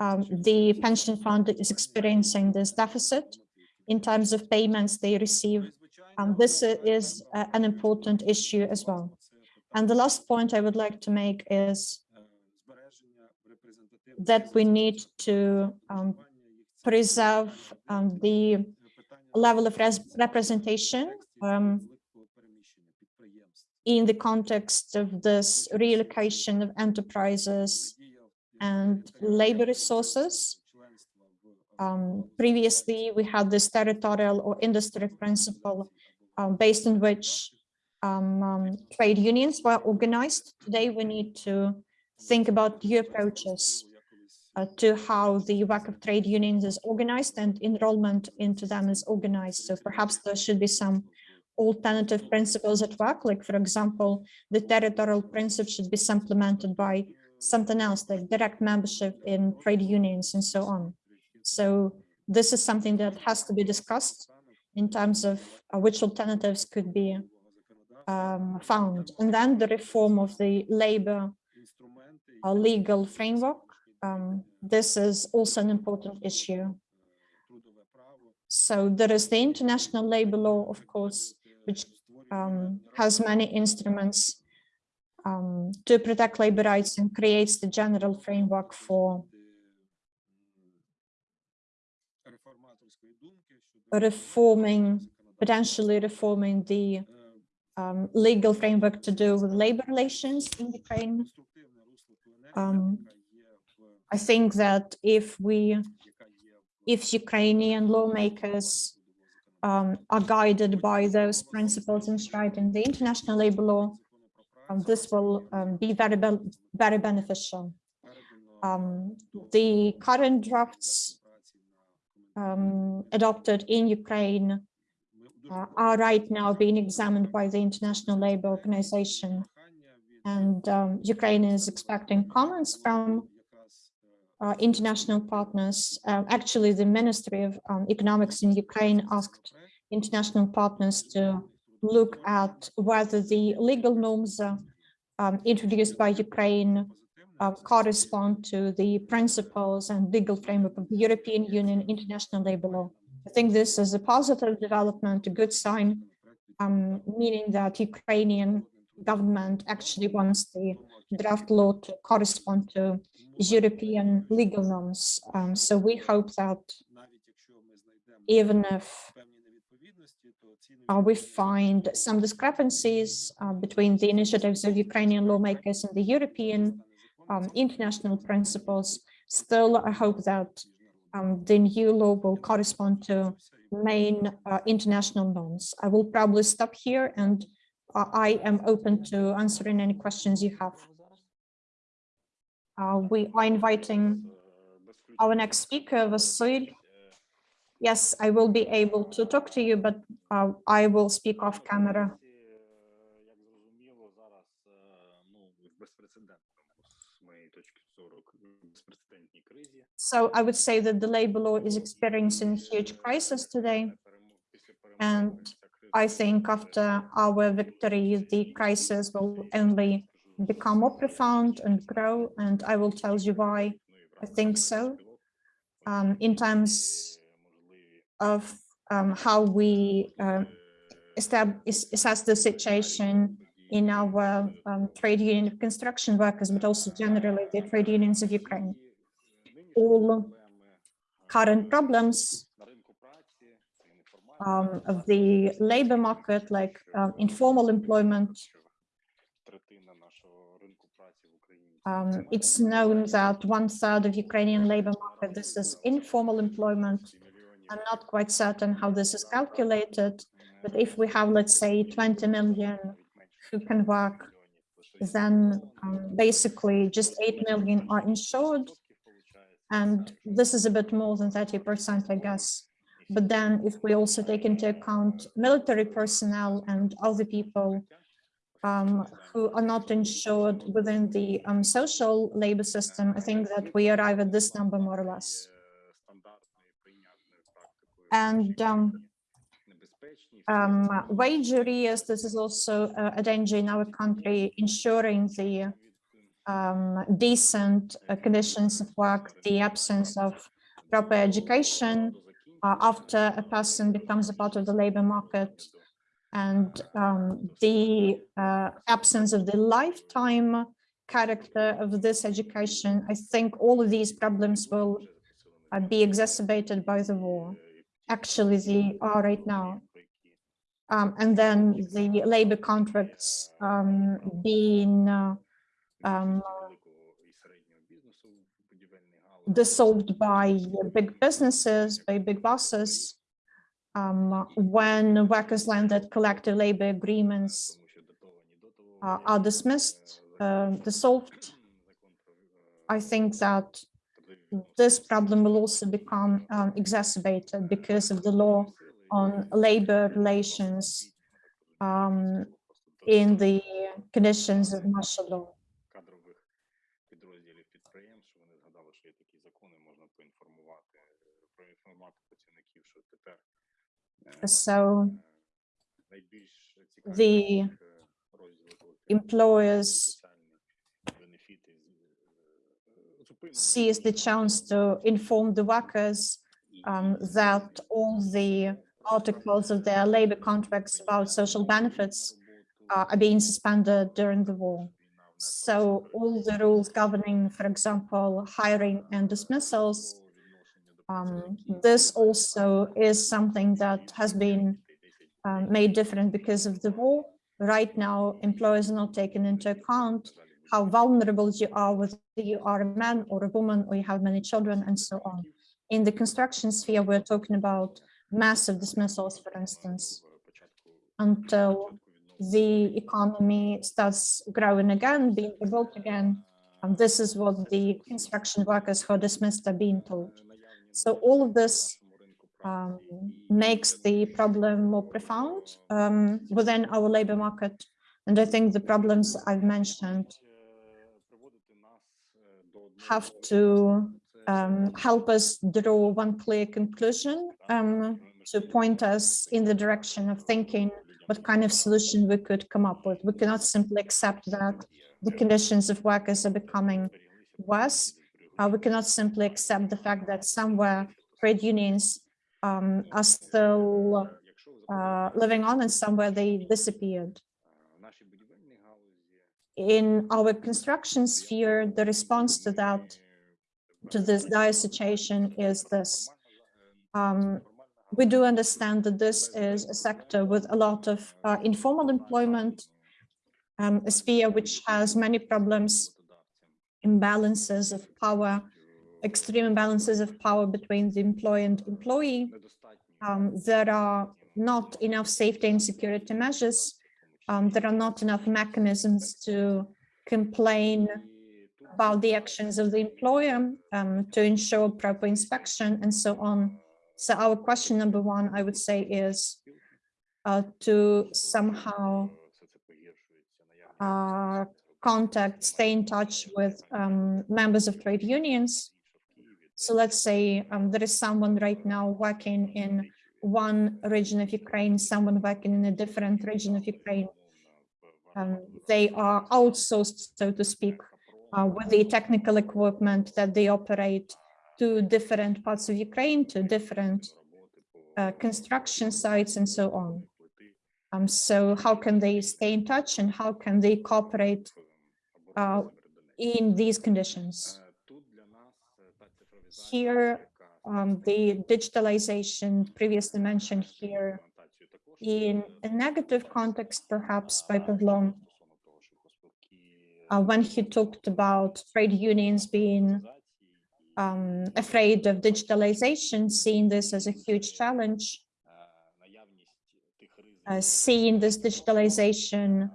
Um, the pension fund is experiencing this deficit in terms of payments they receive. Um, this is uh, an important issue as well. And the last point I would like to make is that we need to um, preserve um, the level of representation um, in the context of this relocation of enterprises and labor resources. Um, previously, we had this territorial or industry principle um, based on which um, um, trade unions were organized. Today, we need to think about new approaches to how the work of trade unions is organized and enrollment into them is organized. So perhaps there should be some alternative principles at work, like for example, the territorial principle should be supplemented by something else like direct membership in trade unions and so on. So this is something that has to be discussed in terms of uh, which alternatives could be um, found. And then the reform of the labor uh, legal framework um, this is also an important issue. So there is the international labor law, of course, which um, has many instruments um, to protect labor rights and creates the general framework for reforming, potentially reforming the um, legal framework to do with labor relations in Ukraine. Um, I think that if we, if Ukrainian lawmakers um, are guided by those principles enshrined in the international labor law, um, this will um, be very, be- very beneficial. Um, the current drafts um, adopted in Ukraine uh, are right now being examined by the International Labour Organization. And um, Ukraine is expecting comments from uh, international partners. Uh, actually, the Ministry of um, Economics in Ukraine asked international partners to look at whether the legal norms uh, um, introduced by Ukraine uh, correspond to the principles and legal framework of the European Union International Labour Law. I think this is a positive development, a good sign, um, meaning that Ukrainian government actually wants the draft law to correspond to European legal norms. Um, so we hope that even if uh, we find some discrepancies uh, between the initiatives of Ukrainian lawmakers and the European um, international principles, still I hope that um, the new law will correspond to main uh, international norms. I will probably stop here and uh, I am open to answering any questions you have. Uh, we are inviting our next speaker, Vasil. Yes, I will be able to talk to you, but uh, I will speak off camera. So I would say that the labor law is experiencing huge crisis today. And I think after our victory, the crisis will only become more profound and grow, and I will tell you why I think so. Um, in terms of um, how we uh, assess the situation in our um, trade union of construction workers, but also generally the trade unions of Ukraine. All current problems um, of the labor market, like um, informal employment, Um, it's known that one third of Ukrainian labor market, this is informal employment. I'm not quite certain how this is calculated, but if we have, let's say, 20 million who can work, then um, basically just 8 million are insured. And this is a bit more than 30%, I guess. But then if we also take into account military personnel and other people um, who are not insured within the um, social labor system, I think that we arrive at this number more or less. And um, um, wage arrears, this is also a danger in our country, ensuring the um, decent uh, conditions of work, the absence of proper education uh, after a person becomes a part of the labor market, and um, the uh, absence of the lifetime character of this education. I think all of these problems will uh, be exacerbated by the war. Actually, they are right now. Um, and then the labor contracts um, being uh, um, dissolved by big businesses, by big bosses. Um, when workers land that collective labor agreements uh, are dismissed, uh, dissolved, I think that this problem will also become um, exacerbated because of the law on labor relations um, in the conditions of martial law. So the employers seize the chance to inform the workers um, that all the articles of their labor contracts about social benefits uh, are being suspended during the war. So all the rules governing, for example, hiring and dismissals um, this also is something that has been um, made different because of the war. Right now, employers are not taking into account how vulnerable you are, whether you are a man or a woman, or you have many children, and so on. In the construction sphere, we're talking about massive dismissals, for instance, until the economy starts growing again, being rebuilt again. And this is what the construction workers who are dismissed are being told. So all of this um, makes the problem more profound um, within our labor market. And I think the problems I've mentioned have to um, help us draw one clear conclusion um, to point us in the direction of thinking what kind of solution we could come up with. We cannot simply accept that the conditions of workers are becoming worse. Uh, we cannot simply accept the fact that somewhere trade unions um, are still uh, living on and somewhere they disappeared. In our construction sphere, the response to that, to this dire situation is this. Um, we do understand that this is a sector with a lot of uh, informal employment, um, a sphere which has many problems, imbalances of power, extreme imbalances of power between the employee and employee. Um, there are not enough safety and security measures. Um, there are not enough mechanisms to complain about the actions of the employer, um, to ensure proper inspection and so on. So our question number one, I would say, is uh, to somehow uh, contact, stay in touch with um, members of trade unions. So let's say um, there is someone right now working in one region of Ukraine, someone working in a different region of Ukraine. Um, they are outsourced, so to speak, uh, with the technical equipment that they operate to different parts of Ukraine, to different uh, construction sites and so on. Um, so how can they stay in touch and how can they cooperate uh, in these conditions? Here, um, the digitalization previously mentioned here in a negative context, perhaps by Pavlov, uh, when he talked about trade unions being um, afraid of digitalization, seeing this as a huge challenge, uh, seeing this digitalization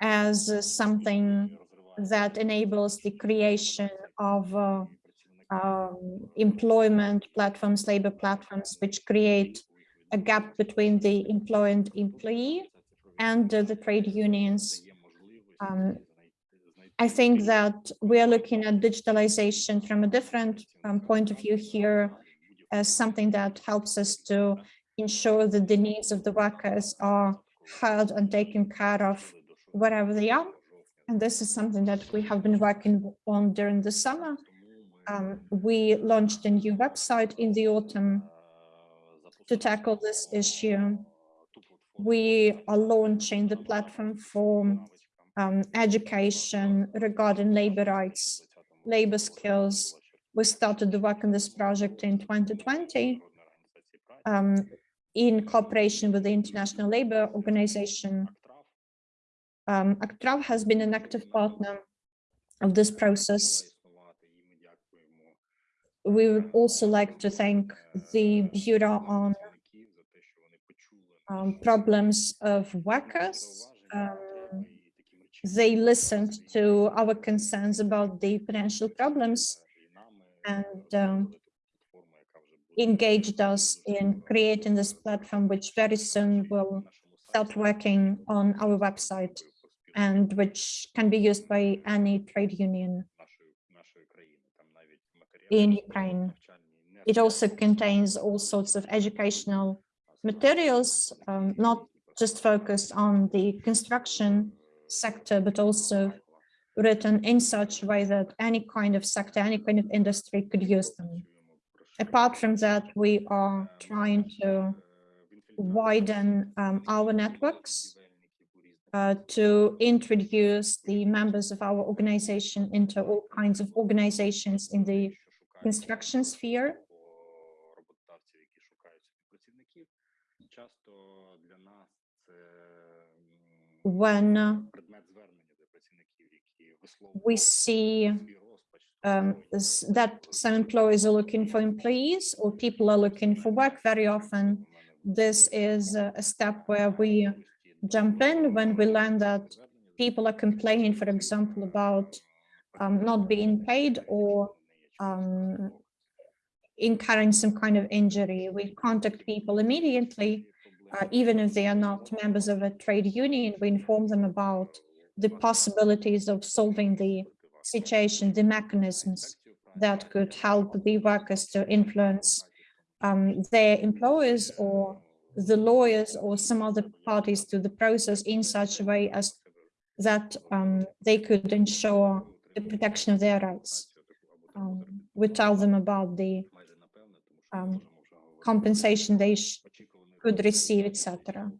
as uh, something that enables the creation of uh, um, employment platforms, labor platforms, which create a gap between the employer and employee and uh, the trade unions. Um, I think that we are looking at digitalization from a different um, point of view here as something that helps us to ensure that the needs of the workers are heard and taken care of wherever they are. And this is something that we have been working on during the summer. Um, we launched a new website in the autumn to tackle this issue. We are launching the platform for um, education regarding labor rights, labor skills. We started the work on this project in 2020 um, in cooperation with the International Labour Organization. Um, ACTRAV has been an active partner of this process. We would also like to thank the Bureau on um, Problems of Workers um, they listened to our concerns about the potential problems and um, engaged us in creating this platform, which very soon will start working on our website and which can be used by any trade union in Ukraine. It also contains all sorts of educational materials, um, not just focused on the construction sector, but also written in such a way that any kind of sector, any kind of industry could use them. Apart from that, we are trying to widen um, our networks uh, to introduce the members of our organization into all kinds of organizations in the construction sphere. When uh, we see um, that some employees are looking for employees or people are looking for work very often, this is a step where we jump in when we learn that people are complaining, for example, about um, not being paid or um, incurring some kind of injury. We contact people immediately, uh, even if they are not members of a trade union. We inform them about the possibilities of solving the situation, the mechanisms that could help the workers to influence um, their employers or the lawyers or some other parties to the process in such a way as that um, they could ensure the protection of their rights. Um, we tell them about the um, compensation they could receive, etc.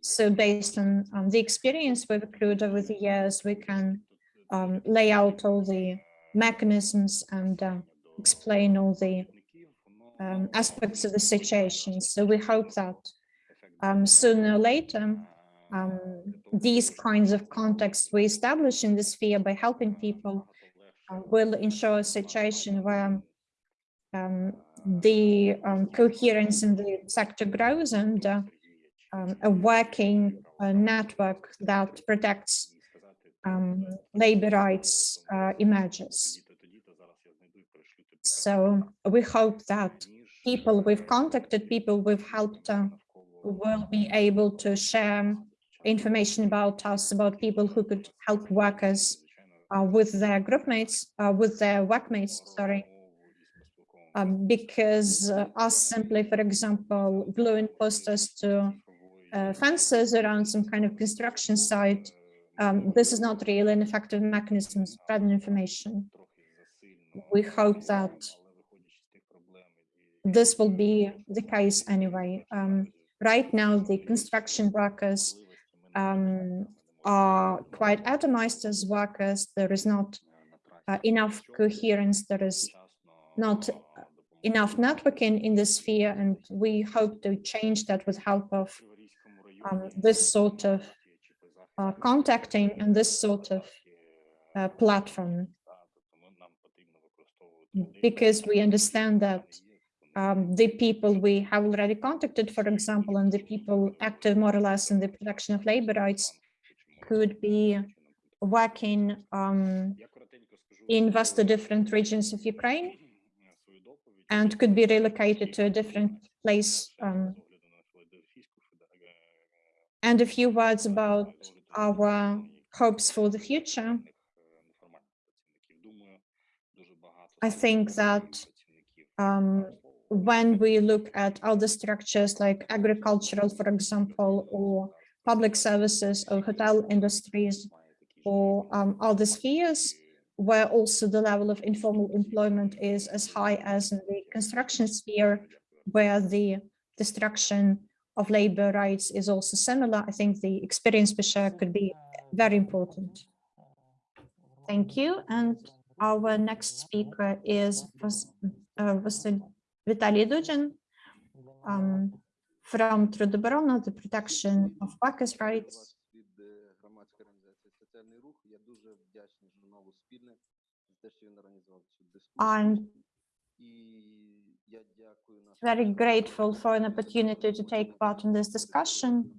So based on um, the experience we've accrued over the years, we can um, lay out all the mechanisms and uh, explain all the um, aspects of the situation. So we hope that um, sooner or later, um, these kinds of contexts we establish in the sphere by helping people uh, will ensure a situation where um, the coherence in the sector grows and uh, a working uh, network that protects labor rights uh, emerges. So we hope that people we've contacted, people we've helped, uh, will be able to share information about us, about people who could help workers uh, with their group mates, uh, with their workmates, sorry. Um, because uh, us simply, for example, gluing posters to uh, fences around some kind of construction site, um, this is not really an effective mechanism spreading information. We hope that this will be the case anyway. Um, right now, the construction workers um, are quite atomized as workers. There is not uh, enough coherence. There is not enough networking in the sphere, and we hope to change that with help of um, this sort of uh, contacting and this sort of uh, platform. Because we understand that um, the people we have already contacted, for example, and the people active more or less in the protection of labor rights could be working um, in vastly different regions of Ukraine and could be relocated to a different place. Um, and a few words about our hopes for the future. I think that um, when we look at other structures like agricultural, for example, or public services or hotel industries or um, other spheres, where also the level of informal employment is as high as in the construction sphere, where the destruction of labor rights is also similar. I think the experience we share could be very important. Thank you. And our next speaker is uh, Vitaly Dudin um, from Trudoborona, the protection of workers' rights. I'm very grateful for an opportunity to take part in this discussion.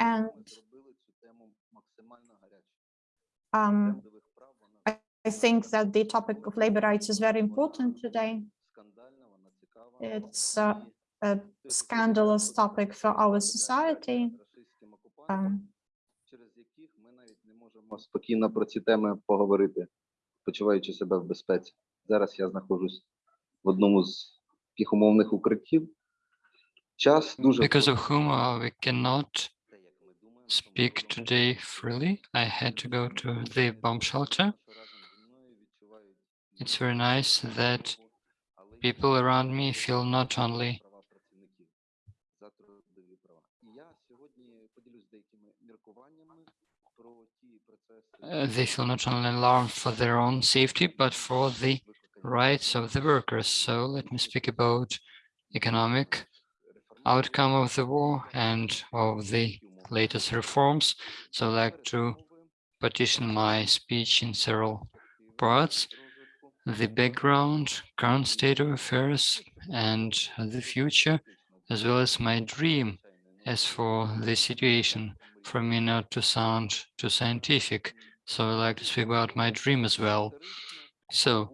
And Um, Трендових прав вона I think that the topic of labor rights is very important today. скандальна, вона цікава. It's uh, a scandalous topic for our society. Рашистським окупантам, Um, через яких ми навіть не можемо спокійно про ці теми поговорити, почуваючи себе в безпеці. Зараз я знаходжусь в одному з таких умовних укриттів. Час дуже Because of впливає whom uh, we cannot speak today freely. I had to go to the bomb shelter. It's very nice that people around me feel not only they feel not only alarmed for their own safety, but for the rights of the workers. So let me speak about economic outcome of the war and of the latest reforms. So I'd like to partition my speech in several parts. The background, current state of affairs, and the future, as well as my dream as for the situation, for me not to sound too scientific. So I'd like to speak about my dream as well. So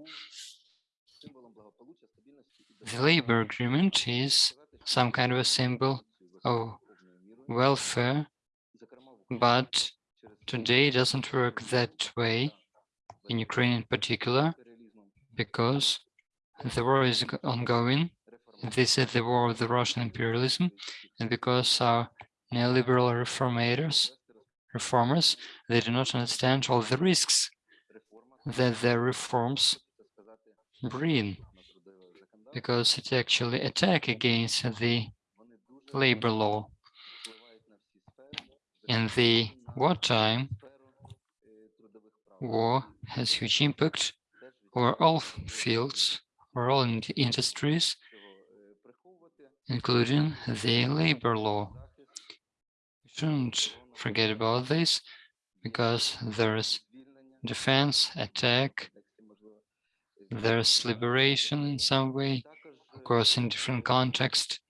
the labor agreement is some kind of a symbol of welfare, but today it doesn't work that way in Ukraine in particular, because the war is ongoing. This is the war of the Russian imperialism, and because our neoliberal reformators, reformers, they do not understand all the risks that their reforms bring, because it actually attack against the labor law. In the wartime, war has huge impact over all fields, over all industries, including the labor law. We shouldn't forget about this because there's defense, attack, there's liberation in some way, of course, in different context.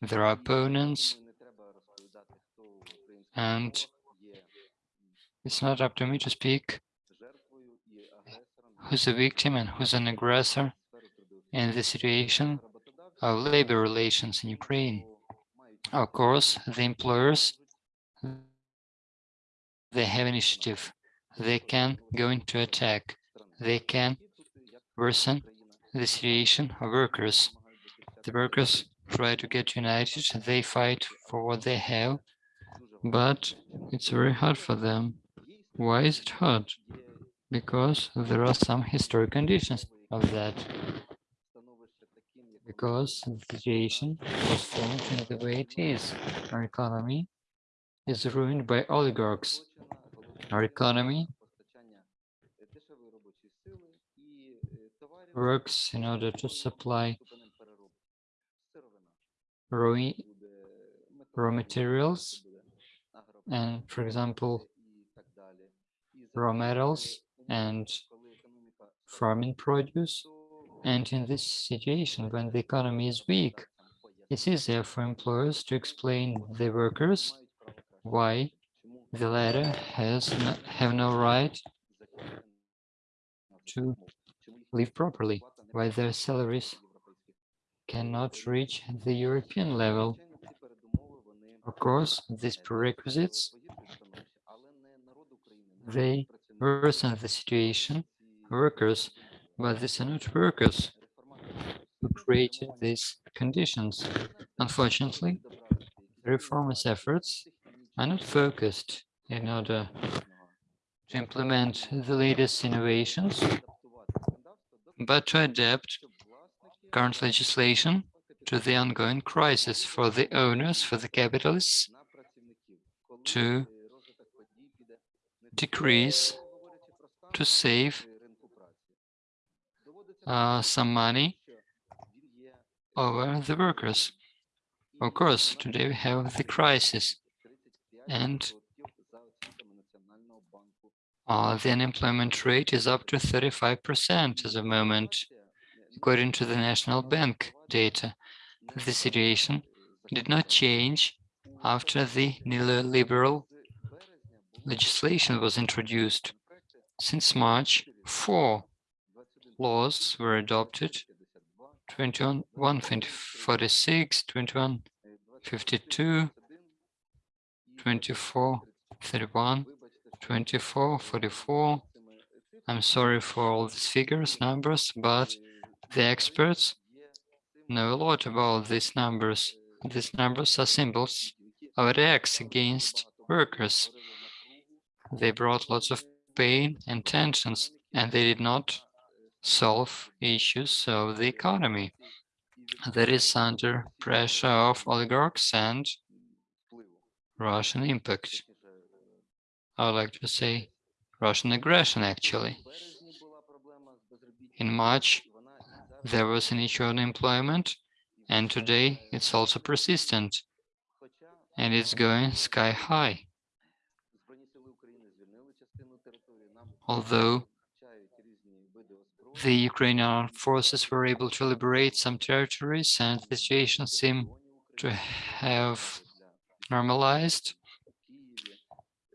There are opponents, and it's not up to me to speak who's a victim and who's an aggressor in the situation of labor relations in Ukraine. Of course, the employers, they have initiative. They can go into attack. They can worsen the situation of workers. The workers try to get united. They fight for what they have, but it's very hard for them. Why is it hard? Because there are some historic conditions of that. Because the situation was formed in the way it is. Our economy is ruined by oligarchs. Our economy works in order to supply raw, raw materials and, for example, raw metals and farming produce. And in this situation, when the economy is weak, it's easier for employers to explain the workers why the latter has no, have no right to live properly, why their salaries cannot reach the European level. Of course, these prerequisites, they worsen the situation, workers, but these are not workers who created these conditions. Unfortunately, reformist efforts are not focused in order to implement the latest innovations, but to adapt current legislation to the ongoing crisis for the owners, for the capitalists, to decrease, to save uh, some money over the workers. Of course, today we have the crisis and uh, the unemployment rate is up to 35% at the moment, according to the National Bank data. The situation did not change after the neoliberal legislation was introduced. Since March, four laws were adopted 21, 46, 21, 52, 24, 31, 24, 44. I'm sorry for all these figures, numbers, but the experts know a lot about these numbers. These numbers are symbols of attacks against workers. They brought lots of pain and tensions, and they did not solve issues of the economy that is under pressure of oligarchs and Russian impact. I would like to say Russian aggression, actually. In March, there was an issue on employment, and today it's also persistent, and it's going sky high. Although the Ukrainian forces were able to liberate some territories and the situation seemed to have normalized.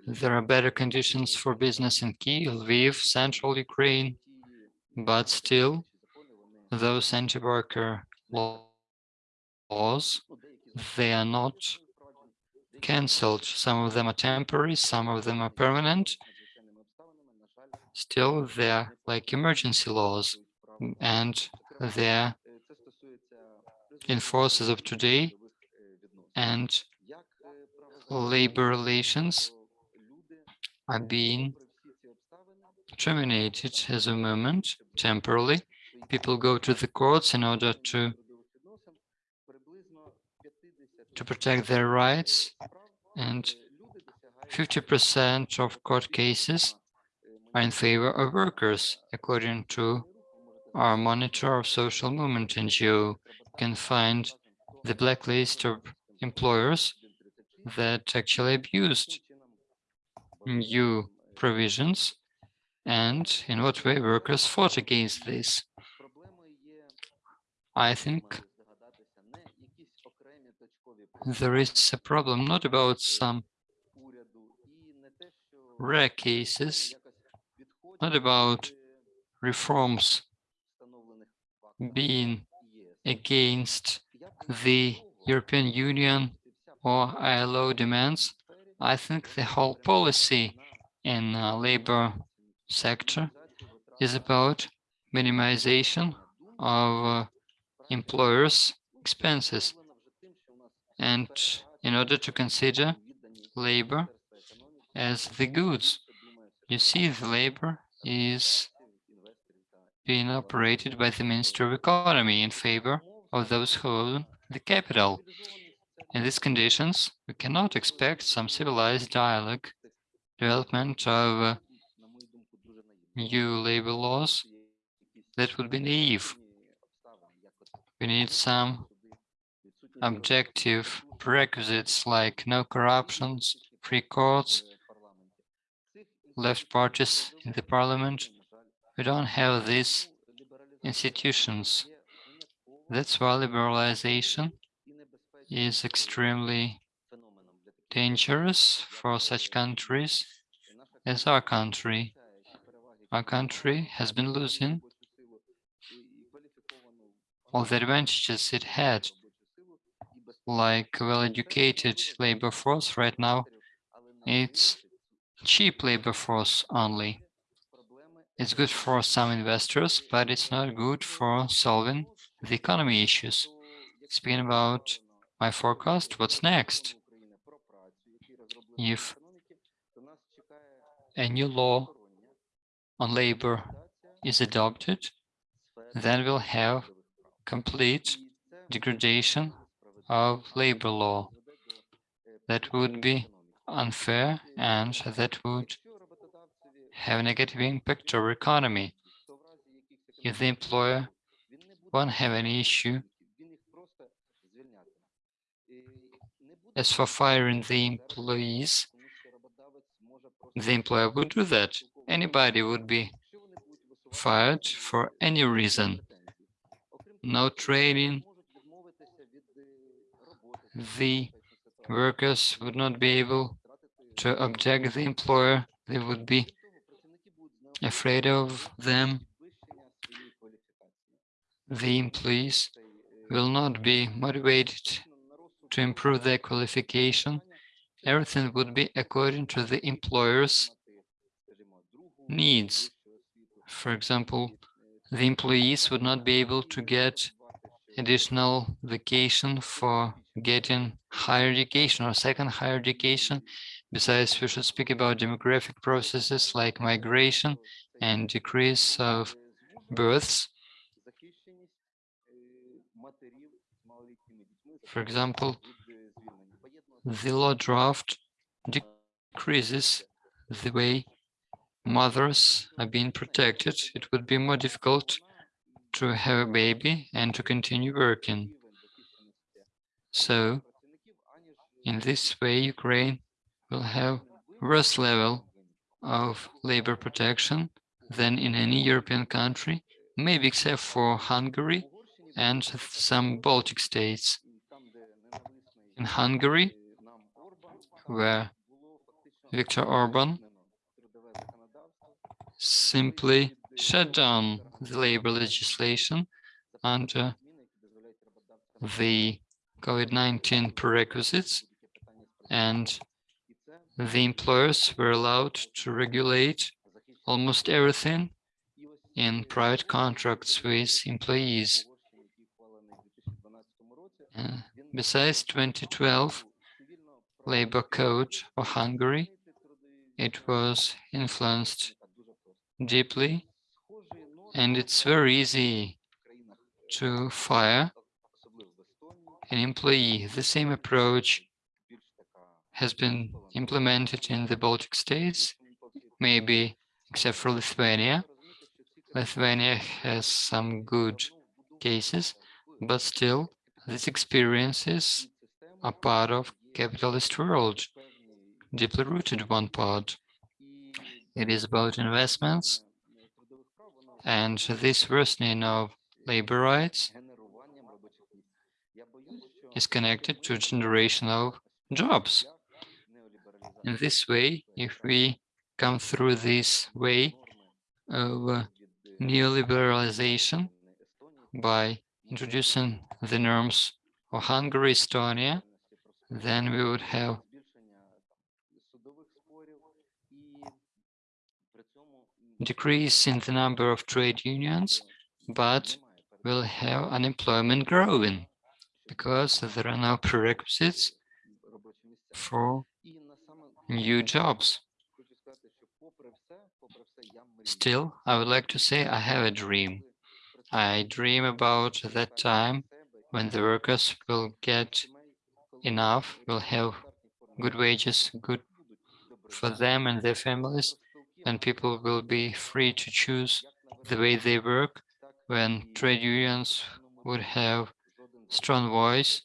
There are better conditions for business in Kiev, Lviv, central Ukraine, but still those anti-worker laws, they are not cancelled. Some of them are temporary, some of them are permanent. Still, they're like emergency laws and they're in forces of today and labor relations are being terminated as a moment temporarily. People go to the courts in order to to protect their rights and 50% of court cases are in favor of workers, according to our monitor of social movement NGO. You can find the blacklist of employers that actually abused new provisions and in what way workers fought against this. I think there is a problem not about some rare cases, not about reforms being against the European Union or ILO demands. I think the whole policy in uh, labor sector is about minimization of uh, employers' expenses. And in order to consider labor as the goods, you see the labor is being operated by the Ministry of Economy in favor of those who own the capital. In these conditions, we cannot expect some civilized dialogue, development of uh, new labor laws. That would be naive. We need some objective prerequisites like no corruptions, free courts, left parties in the parliament. We don't have these institutions. That's why liberalization is extremely dangerous for such countries as our country. Our country has been losing all the advantages it had, like well-educated labor force right now, it's cheap labor force only. It's good for some investors, but it's not good for solving the economy issues. Speaking about my forecast, what's next? If a new law on labor is adopted, then we'll have complete degradation of labor law. That would be unfair and that would have a negative impact on our economy. If the employer won't have any issue as for firing the employees, the employer would do that. Anybody would be fired for any reason. No training. The workers would not be able to object the employer. They would be afraid of them. The employees will not be motivated to improve their qualification. Everything would be according to the employer's needs. For example, the employees would not be able to get additional vacation for getting higher education or second higher education. Besides, we should speak about demographic processes like migration and decrease of births. For example, the law draft decreases the way mothers are being protected, it would be more difficult to have a baby and to continue working. So in this way, Ukraine will have worse level of labor protection than in any European country, maybe except for Hungary and some Baltic states. In Hungary, where Viktor Orban simply shut down the labor legislation under the COVID-19 prerequisites and the employers were allowed to regulate almost everything in private contracts with employees. Uh, besides 2012 labor code for Hungary, it was influenced deeply and it's very easy to fire an employee. The same approach has been implemented in the Baltic states, maybe except for Lithuania. Lithuania has some good cases, but still these experiences are part of capitalist world, deeply rooted one part. It is about investments and this worsening of labor rights is connected to generation of jobs. In this way, if we come through this way of neoliberalization by introducing the norms of Hungary, Estonia, then we would have decrease in the number of trade unions, but will have unemployment growing because there are no prerequisites for new jobs. Still, I would like to say I have a dream. I dream about that time when the workers will get enough, will have good wages, good for them and their families, and people will be free to choose the way they work when trade unions would have strong voice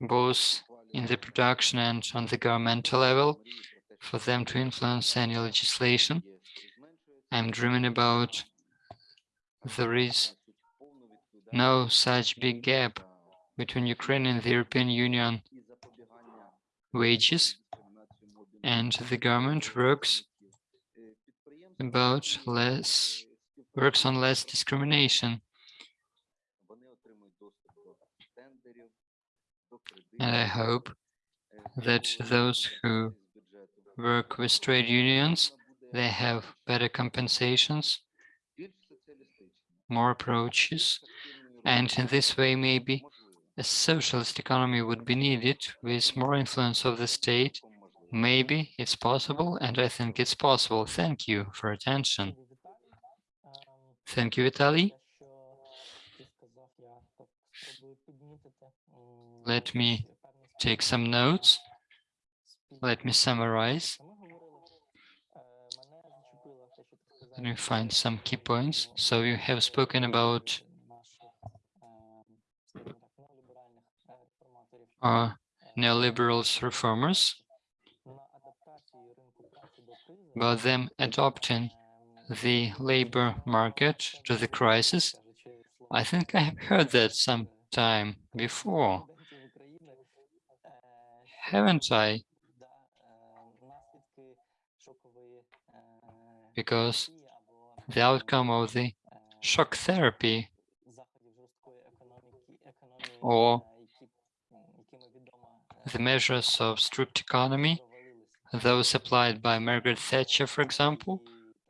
both in the production and on the governmental level for them to influence any legislation. I'm dreaming about there is no such big gap between Ukraine and the European Union wages and the government works about less works on less discrimination. And I hope that those who work with trade unions, they have better compensations, more approaches, and in this way maybe a socialist economy would be needed with more influence of the state Maybe it's possible, and I think it's possible. Thank you for attention. Thank you, Vitaly. Let me take some notes. Let me summarize. Let me find some key points. So you have spoken about our neoliberals reformers about them adopting the labor market to the crisis. I think I have heard that some time before. Haven't I? Because the outcome of the shock therapy or the measures of strict economy those applied by Margaret Thatcher, for example,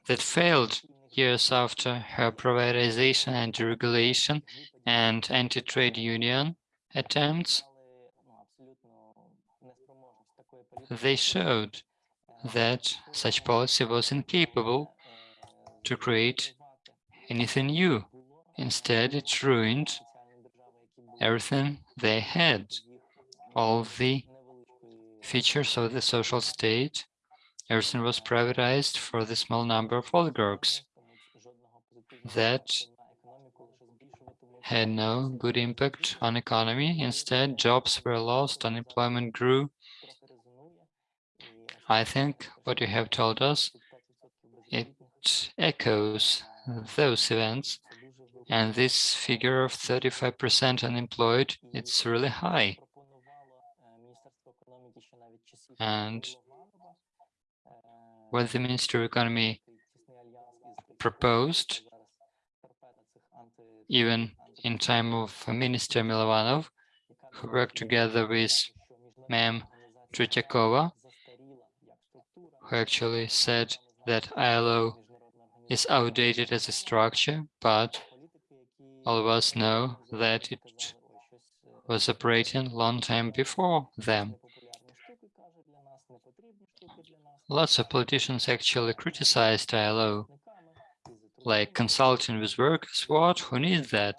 that failed years after her privatization and deregulation and anti-trade union attempts, they showed that such policy was incapable to create anything new. Instead, it ruined everything they had. all the features of the social state. Everything was privatized for the small number of oligarchs that had no good impact on economy. Instead, jobs were lost, unemployment grew. I think what you have told us, it echoes those events. And this figure of 35% unemployed, it's really high. And what the Ministry of Economy proposed, even in time of Minister Milovanov, who worked together with Ma'am Tretyakova, who actually said that ILO is outdated as a structure, but all of us know that it was operating long time before them. Lots of politicians actually criticized ILO, like consulting with workers. What? Who needs that?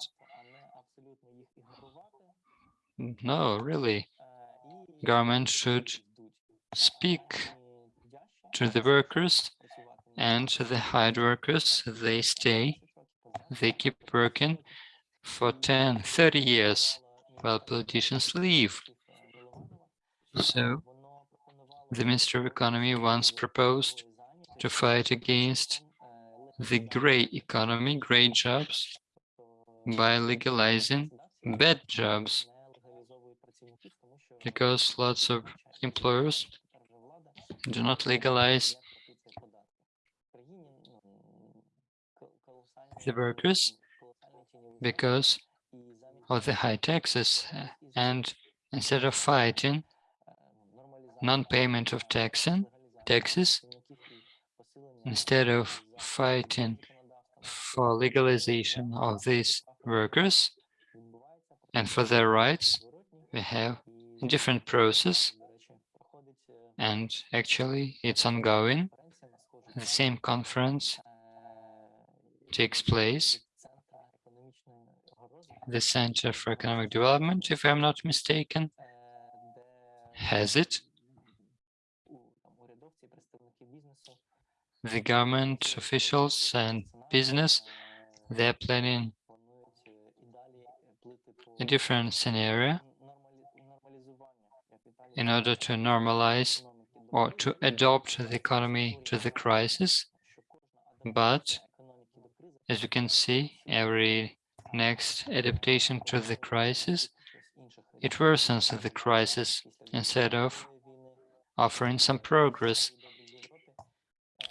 No, really. Government should speak to the workers and to the hired workers. They stay, they keep working for 10, 30 years while politicians leave. So the Minister of Economy once proposed to fight against the gray economy, gray jobs, by legalizing bad jobs, because lots of employers do not legalize the workers because of the high taxes. And instead of fighting non-payment of taxing, taxes, instead of fighting for legalization of these workers and for their rights, we have a different process and actually it's ongoing. The same conference takes place. The Center for Economic Development, if I'm not mistaken, has it. The government officials and business, they're planning a different scenario in order to normalize or to adopt the economy to the crisis. But as you can see, every next adaptation to the crisis, it worsens the crisis instead of offering some progress.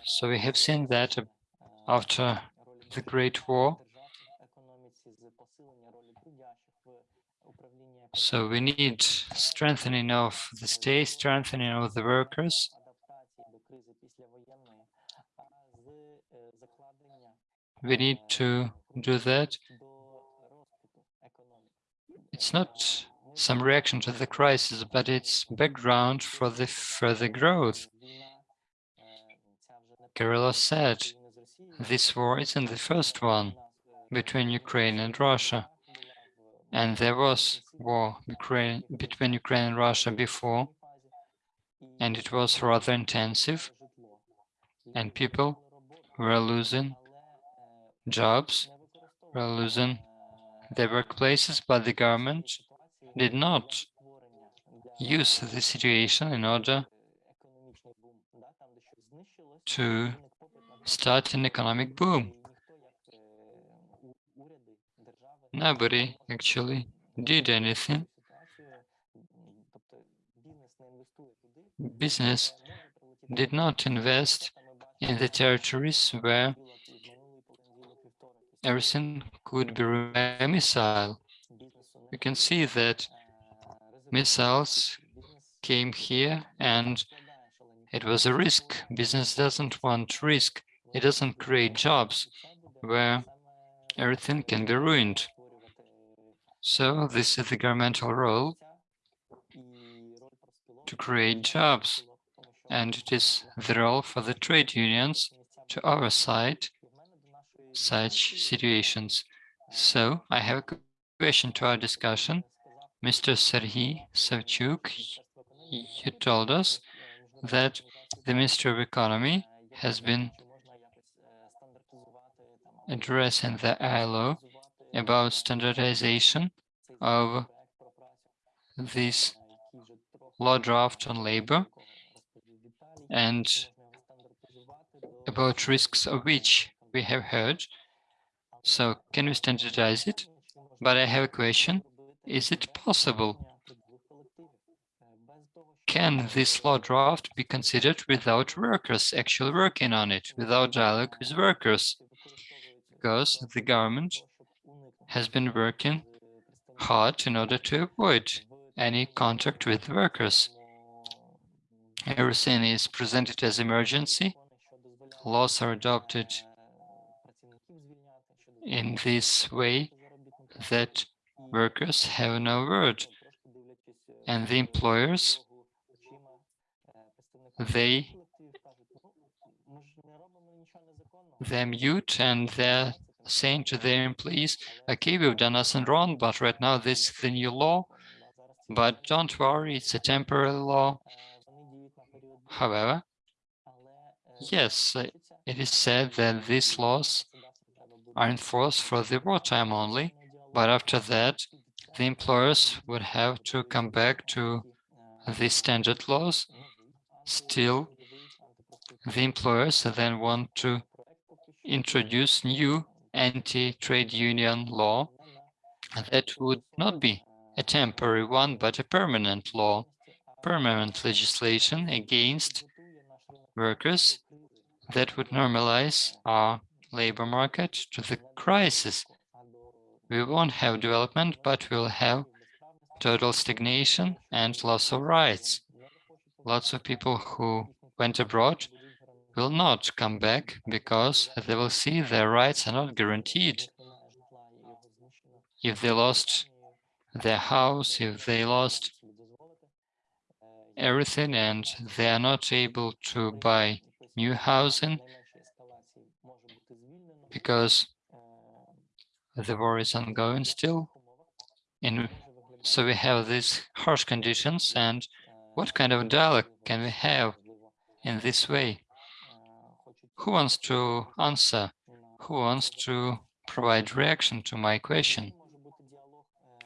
So we have seen that uh, after the Great War. So we need strengthening of the state, strengthening of the workers. We need to do that. It's not some reaction to the crisis, but it's background for the further growth. Kirillov said, this war isn't the first one between Ukraine and Russia. And there was war Ukraine, between Ukraine and Russia before, and it was rather intensive, and people were losing jobs, were losing their workplaces, but the government did not use the situation in order to start an economic boom. Nobody actually did anything. Business did not invest in the territories where everything could be a missile. You can see that missiles came here and it was a risk. Business doesn't want risk. It doesn't create jobs where everything can be ruined. So this is the governmental role to create jobs. And it is the role for the trade unions to oversight such situations. So I have a question to our discussion. Mr. Serhiy Savchuk, you told us that the Ministry of Economy has been addressing the ILO about standardization of this law draft on labor and about risks of which we have heard. So can we standardize it? But I have a question. Is it possible? Can this law draft be considered without workers actually working on it, without dialogue with workers? Because the government has been working hard in order to avoid any contact with workers. Everything is presented as emergency. Laws are adopted in this way that workers have no word and the employers they they're mute and they're saying to their employees okay we've done nothing wrong but right now this is the new law. But don't worry it's a temporary law. However yes it is said that these laws are enforced for the wartime only but after that the employers would have to come back to the standard laws still the employers then want to introduce new anti-trade union law that would not be a temporary one but a permanent law permanent legislation against workers that would normalize our labor market to the crisis. We won't have development but we'll have total stagnation and loss of rights lots of people who went abroad will not come back because they will see their rights are not guaranteed. If they lost their house, if they lost everything and they are not able to buy new housing because the war is ongoing still. And so we have these harsh conditions and what kind of dialogue can we have in this way? Who wants to answer? Who wants to provide reaction to my question?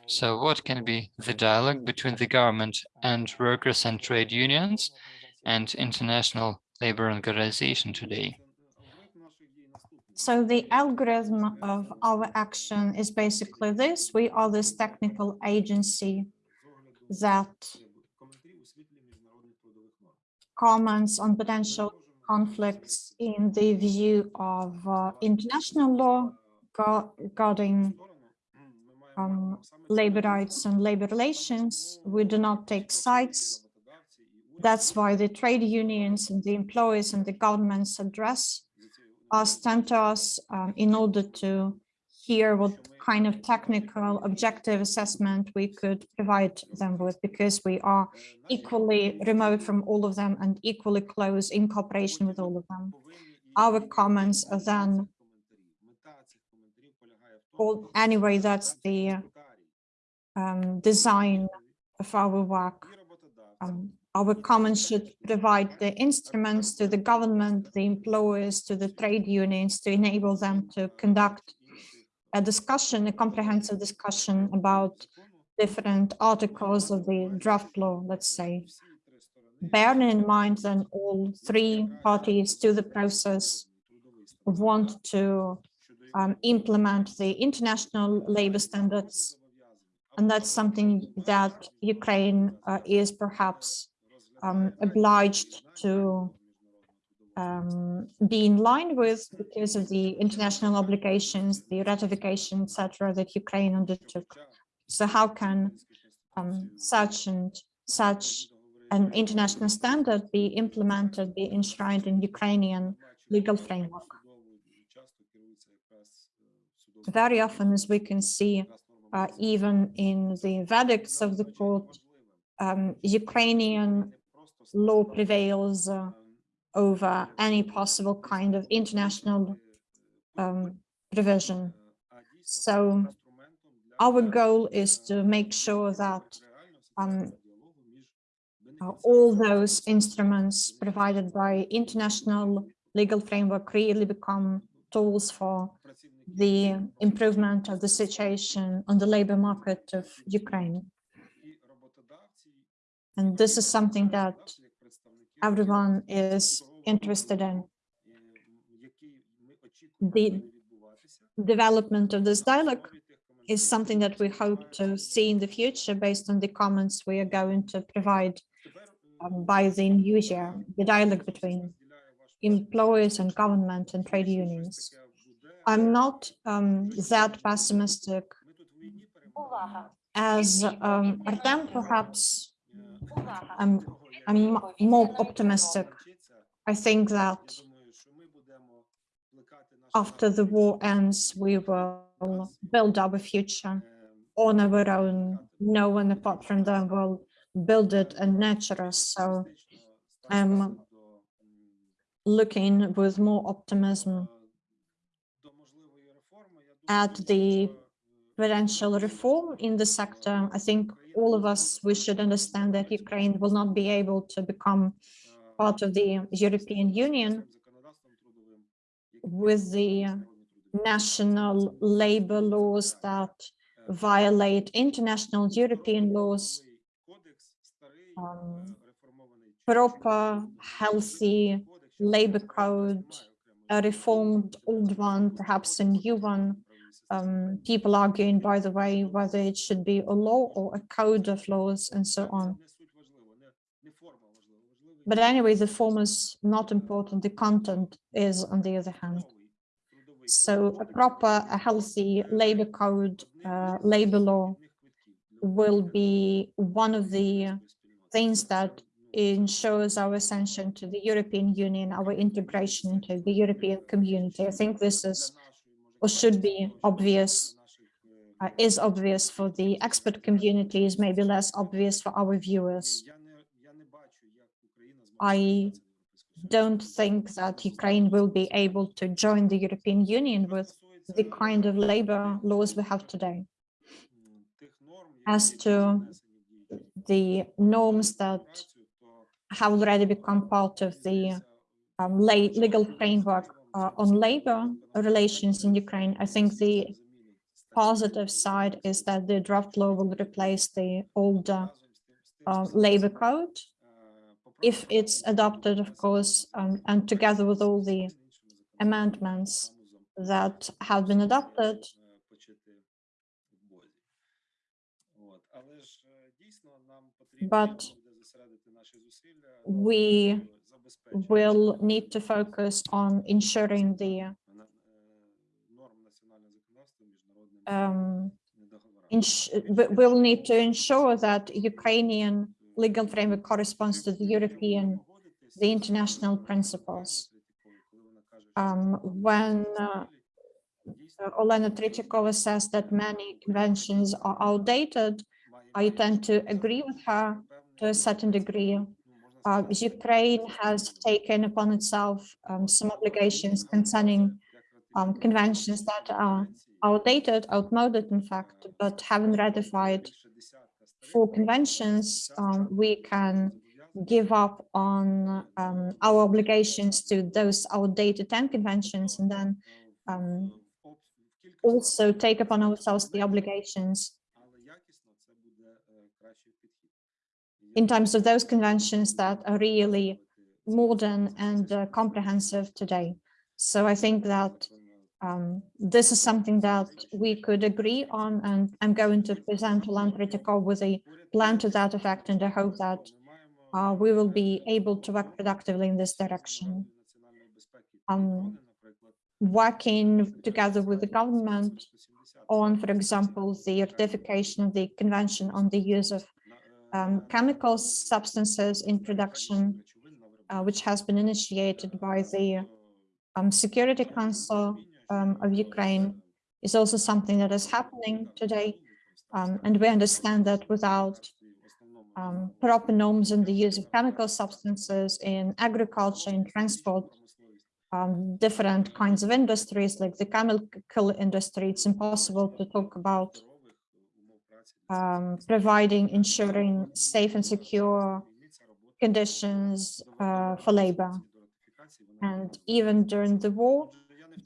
So what can be the dialogue between the government and workers and trade unions and international labor organization today? So the algorithm of our action is basically this. We are this technical agency that comments on potential conflicts in the view of uh, international law regarding um, labor rights and labor relations. We do not take sides. That's why the trade unions and the employees and the governments address us, tend to us um, in order to hear what kind of technical objective assessment we could provide them with because we are equally remote from all of them and equally close in cooperation with all of them. Our comments are then all, anyway, that's the um, design of our work. Um, our comments should provide the instruments to the government, the employers, to the trade unions to enable them to conduct a discussion, a comprehensive discussion about different articles of the draft law, let's say. Bearing in mind that all three parties to the process want to um, implement the international labor standards. And that's something that Ukraine uh, is perhaps um, obliged to um, be in line with because of the international obligations, the ratification, etc., that Ukraine undertook. So how can um, such and such an international standard be implemented, be enshrined in Ukrainian legal framework? Very often, as we can see, uh, even in the verdicts of the court, um, Ukrainian law prevails uh, over any possible kind of international um, provision. So our goal is to make sure that um, all those instruments provided by international legal framework really become tools for the improvement of the situation on the labor market of Ukraine. And this is something that everyone is interested in. The development of this dialogue is something that we hope to see in the future based on the comments we are going to provide um, by the new year, the dialogue between employers and government and trade unions. I'm not um, that pessimistic as um, Artem, perhaps I'm, I'm more optimistic. I think that after the war ends, we will build our future on our own. No one apart from them will build it and nurture us. So I'm looking with more optimism at the potential reform in the sector. I think all of us, we should understand that Ukraine will not be able to become part of the European Union with the national labor laws that violate international European laws, um, proper, healthy labor code, a reformed old one, perhaps a new one. Um, people arguing, by the way, whether it should be a law or a code of laws and so on. But anyway, the form is not important. The content is, on the other hand. So a proper, a healthy labor code, uh, labor law will be one of the things that ensures our ascension to the European Union, our integration into the European community. I think this is or should be obvious, uh, is obvious for the expert community, is maybe less obvious for our viewers. I don't think that Ukraine will be able to join the European Union with the kind of labor laws we have today. As to the norms that have already become part of the um, legal framework uh, on labor relations in Ukraine, I think the positive side is that the draft law will replace the older uh, labor code. If it's adopted, of course, um, and together with all the amendments that have been adopted, but we will need to focus on ensuring the um, we'll need to ensure that Ukrainian legal framework corresponds to the European, the international principles. Um, when uh, Olena Tretyakova says that many conventions are outdated, I tend to agree with her to a certain degree. Uh, Ukraine has taken upon itself um, some obligations concerning um, conventions that are outdated, outmoded, in fact, but haven't ratified for conventions, um, we can give up on um, our obligations to those outdated 10 conventions and then um, also take upon ourselves the obligations in terms of those conventions that are really modern and uh, comprehensive today. So I think that um, this is something that we could agree on, and I'm going to present to Olan Tretyakov with a plan to that effect, and I hope that uh, we will be able to work productively in this direction. Um, working together with the government on, for example, the ratification of the Convention on the use of um, chemical substances in production, uh, which has been initiated by the um, Security Council um, of Ukraine is also something that is happening today. Um, and we understand that without um, proper norms in the use of chemical substances in agriculture, in transport, um, different kinds of industries like the chemical industry, it's impossible to talk about um, providing, ensuring safe and secure conditions uh, for labor. And even during the war,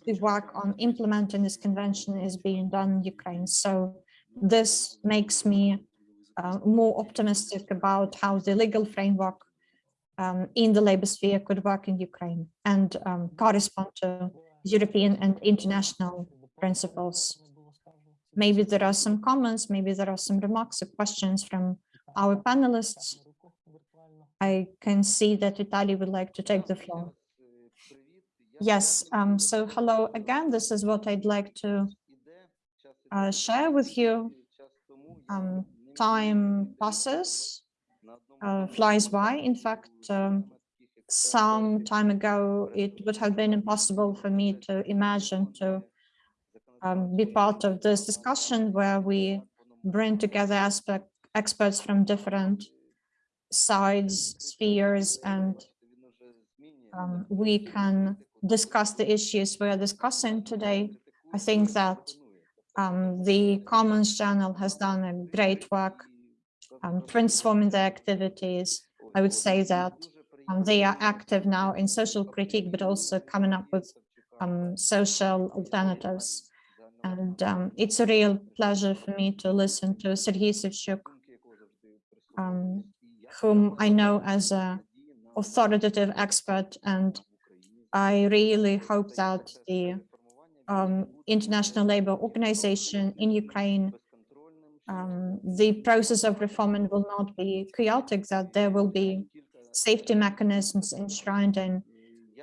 the work on implementing this convention is being done in Ukraine. So this makes me uh, more optimistic about how the legal framework um, in the labor sphere could work in Ukraine and um, correspond to European and international principles. Maybe there are some comments, maybe there are some remarks or questions from our panelists. I can see that Vitaly would like to take the floor. Yes, um, so hello again. This is what I'd like to uh, share with you. Um, time passes, uh, flies by. In fact, um, some time ago, it would have been impossible for me to imagine to um, be part of this discussion where we bring together aspect experts from different sides, spheres, and um, we can discuss the issues we're discussing today. I think that um, the Commons channel has done a great work um, transforming their activities. I would say that um, they are active now in social critique, but also coming up with um, social alternatives. And um, it's a real pleasure for me to listen to Sergei Savchuk, um, whom I know as a authoritative expert. And I really hope that the um, International Labour Organization in Ukraine, um, the process of reform will not be chaotic, that there will be safety mechanisms enshrined in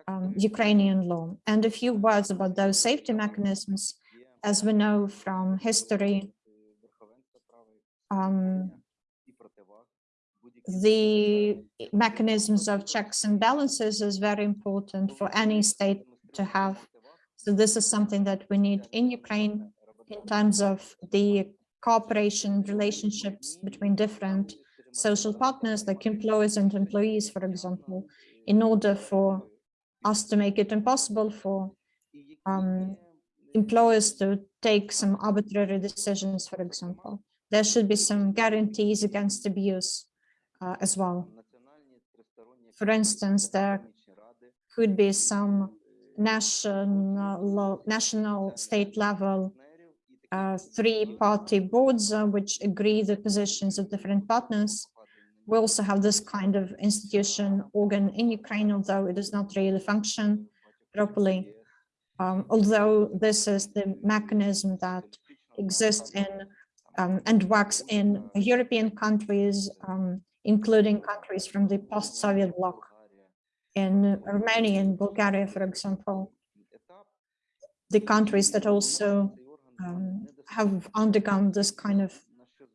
um, Ukrainian law. And a few words about those safety mechanisms, as we know from history, um, the mechanisms of checks and balances is very important for any state to have. So this is something that we need in Ukraine in terms of the cooperation relationships between different social partners like employers and employees, for example, in order for us to make it impossible for um, employers to take some arbitrary decisions, for example. There should be some guarantees against abuse uh, as well. For instance, there could be some national, national state level uh, three-party boards uh, which agree the positions of different partners. We also have this kind of institution organ in Ukraine, although it does not really function properly. Um, although this is the mechanism that exists in um, and works in European countries, um, including countries from the post-Soviet bloc. In Romania and Bulgaria, for example, the countries that also um, have undergone this kind of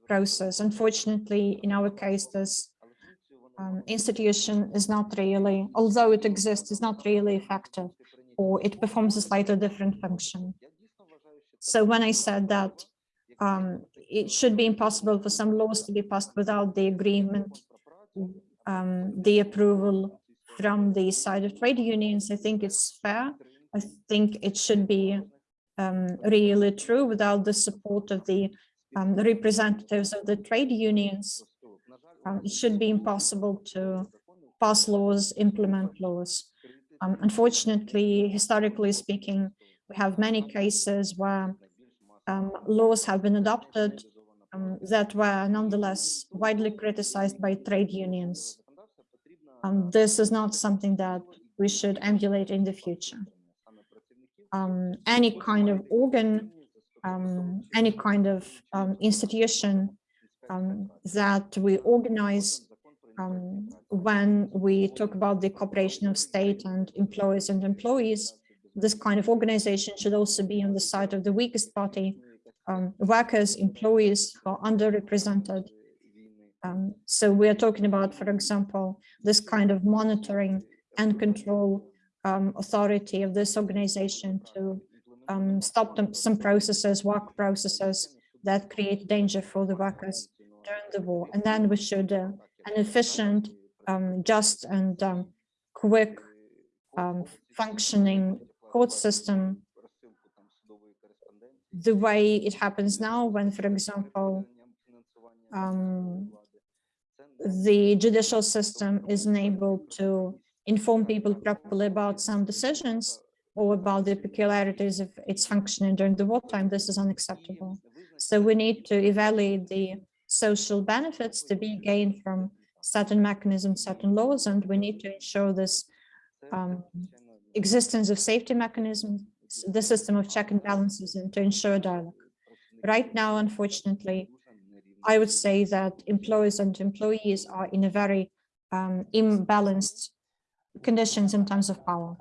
process. Unfortunately, in our case, this um, institution is not really, although it exists, is not really effective, or it performs a slightly different function. So when I said that um, it should be impossible for some laws to be passed without the agreement, um, the approval from the side of trade unions, I think it's fair. I think it should be um, really true without the support of the um, representatives of the trade unions. Um, it should be impossible to pass laws, implement laws. Um, unfortunately, historically speaking, we have many cases where um, laws have been adopted um, that were nonetheless widely criticized by trade unions. this is not something that we should emulate in the future um, any kind of organ, um, any kind of um, institution um, that we organize um, when we talk about the cooperation of state and employers and employees, this kind of organization should also be on the side of the weakest party, um, workers, employees who are underrepresented. so we are talking about, for example, this kind of monitoring and control um, authority of this organization to um, stop them, some processes, work processes that create danger for the workers during the war. And then we should uh, an efficient, um, just and um, quick um, functioning court system the way it happens now when, for example, um, the judicial system isn't able to inform people properly about some decisions or about the peculiarities of its functioning during the wartime, this is unacceptable. So we need to evaluate the social benefits to be gained from certain mechanisms, certain laws, and we need to ensure this um, existence of safety mechanisms, the system of check and balances, and to ensure dialogue. Right now, unfortunately, I would say that employers and employees are in a very um, imbalanced conditions in terms of power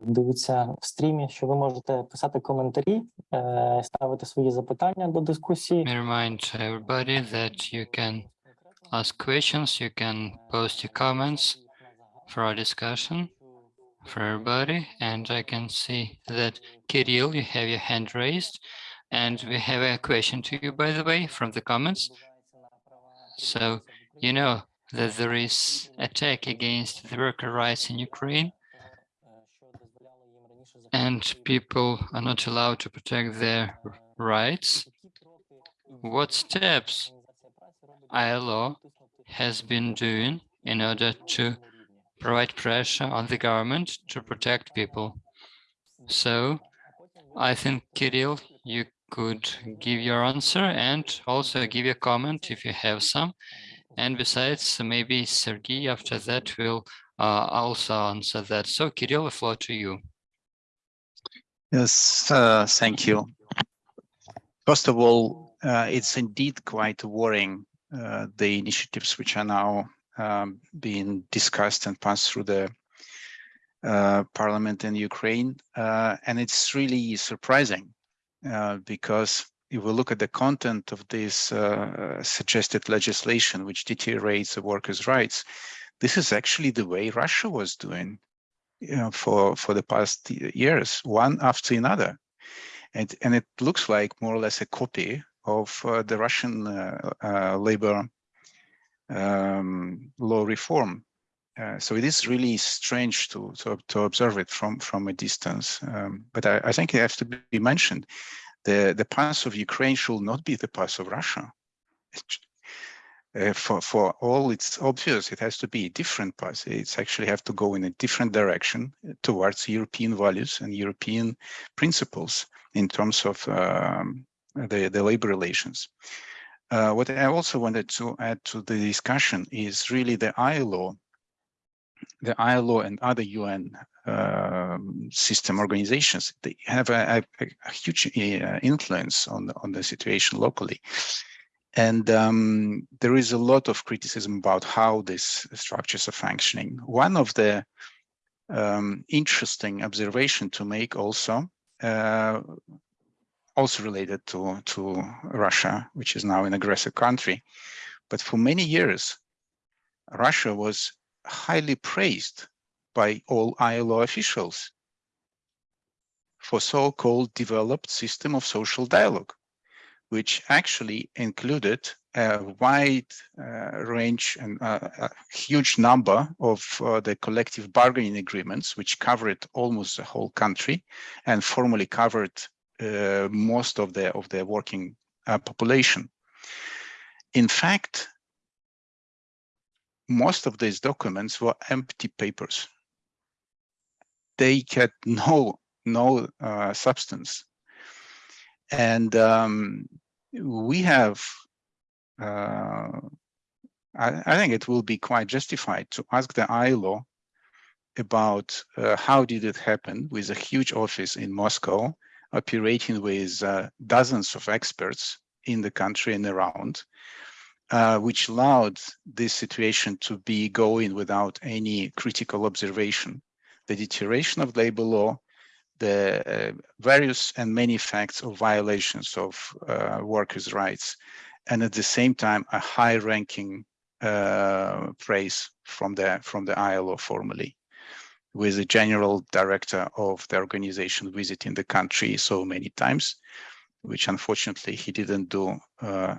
хто нас дивиться в стрімі, що ви можете писати коментарі, е, ставити свої запитання до дискусії. Let me remind everybody that you can ask questions, you can post your comments for our discussion for everybody. And I can see that Kirill, you have your hand raised. And we have a question to you, by the way, from the comments. So, you know that there is attack against the worker rights in Ukraine and people are not allowed to protect their rights. What steps ILO has been doing in order to provide pressure on the government to protect people. So I think Kirill, you could give your answer and also give a comment if you have some. And besides, maybe Sergey after that will uh, also answer that. So Kirill, the floor to you. Yes, uh, thank you. First of all, uh, it's indeed quite worrying, uh, the initiatives which are now um, being discussed and passed through the uh, parliament in Ukraine. Uh, and it's really surprising uh, because if we look at the content of this suggested legislation, which deteriorates the workers' rights, this is actually the way Russia was doing you know, for for the past years, one after another, and and it looks like more or less a copy of uh, the Russian uh, uh, labor um, law reform. Uh, so it is really strange to, to to observe it from from a distance. Um, but I, I think it has to be mentioned. The the path of Ukraine should not be the path of Russia. Uh, for for all it's obvious it has to be a different path it's actually have to go in a different direction towards european values and european principles in terms of um, the the labor relations. Uh, what i also wanted to add to the discussion is really the ilo the ilo and other un um, system organizations. They have a, a, a huge uh, influence on on the situation locally and um, there is a lot of criticism about how these structures are functioning. One of the um, interesting observation to make also, uh, also related to, to Russia, which is now an aggressive country, but for many years, Russia was highly praised by all ILO officials for so-called developed system of social dialogue which actually included a wide uh, range and uh, a huge number of uh, the collective bargaining agreements, which covered almost the whole country and formally covered uh, most of the of the working uh, population. In fact, most of these documents were empty papers. They had no no uh, substance and um, we have, uh, I, I, think it will be quite justified to ask the ILO about uh, how did it happen with a huge office in Moscow, operating with uh, dozens of experts in the country and around, uh, which allowed this situation to be going without any critical observation. The deterioration of labor law the uh, various and many facts of violations of uh, workers' rights, and at the same time a high-ranking uh, praise from the from the ILO formally, with the general director of the organization visiting the country so many times, which unfortunately he didn't do. Uh,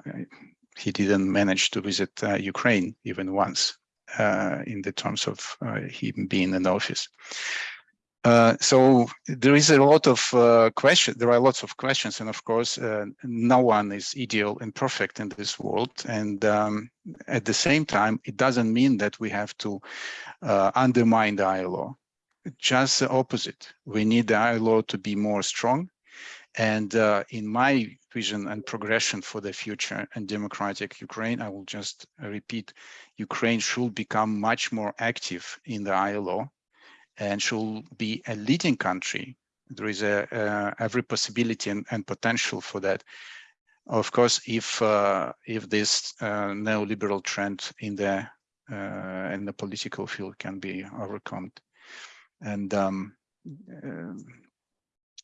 he didn't manage to visit uh, Ukraine even once uh, in the terms of him being in office. Uh, so there is a lot of uh, question. There are lots of questions, and of course, uh, no one is ideal and perfect in this world. And um, at the same time, it doesn't mean that we have to uh, undermine the ILO. Just the opposite. We need the ILO to be more strong. And uh, in my vision and progression for the future and democratic Ukraine, I will just repeat: Ukraine should become much more active in the ILO and should be a leading country. There is a, uh, every possibility and, and, potential for that. Of course, if uh, if this uh, neoliberal trend in the uh, in the political field can be overcome, and um, uh,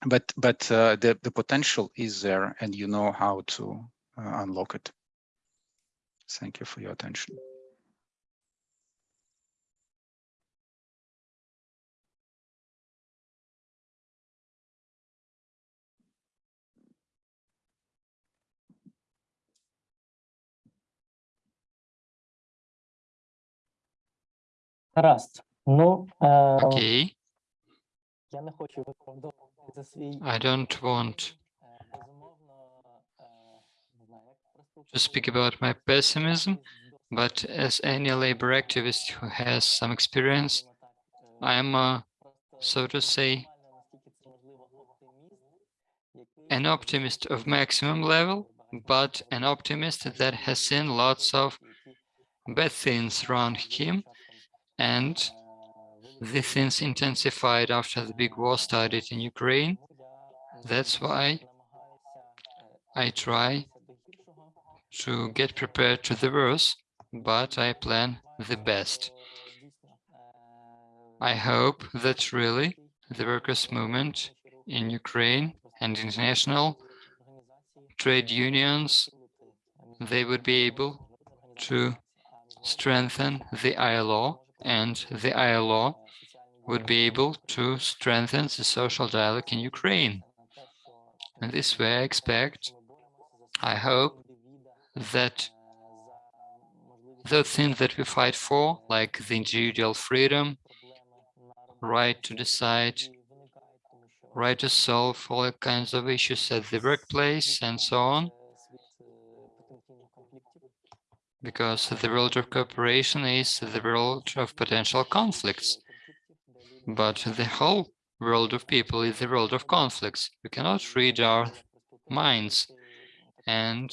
but but uh, the the potential is there, and you know how to unlock it. Thank you for your attention. Гаразд. Ну, е, Okay, я не хочу виправдовувати за свій I don't want е, безумовно, е, не знаю, як просто to speak about my pessimism, but as any labor activist who has some experience, I am, uh, so to say, an optimist of maximum level, but an optimist that has seen lots of bad things around him and the things intensified after the big war started in Ukraine. That's why I try to get prepared to the worst, but I plan the best. I hope that really the workers' movement in Ukraine and international trade unions, they would be able to strengthen the ILO and the ILO would be able to strengthen the social dialogue in Ukraine. And this way I expect, I hope that the things that we fight for, like the individual freedom, right to decide, right to solve all kinds of issues at the workplace and so on, because the world of cooperation is the world of potential conflicts. But the whole world of people is the world of conflicts. We cannot read our minds. And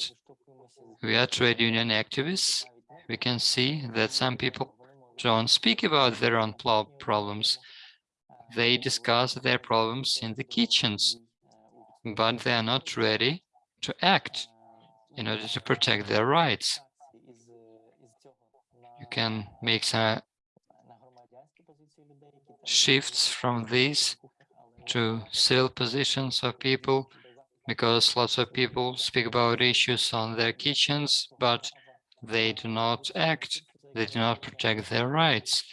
we are trade union activists. We can see that some people don't speak about their own problems. They discuss their problems in the kitchens, but they are not ready to act in order to protect their rights you can make some shifts from these to civil positions of people because lots of people speak about issues on their kitchens, but they do not act, they do not protect their rights,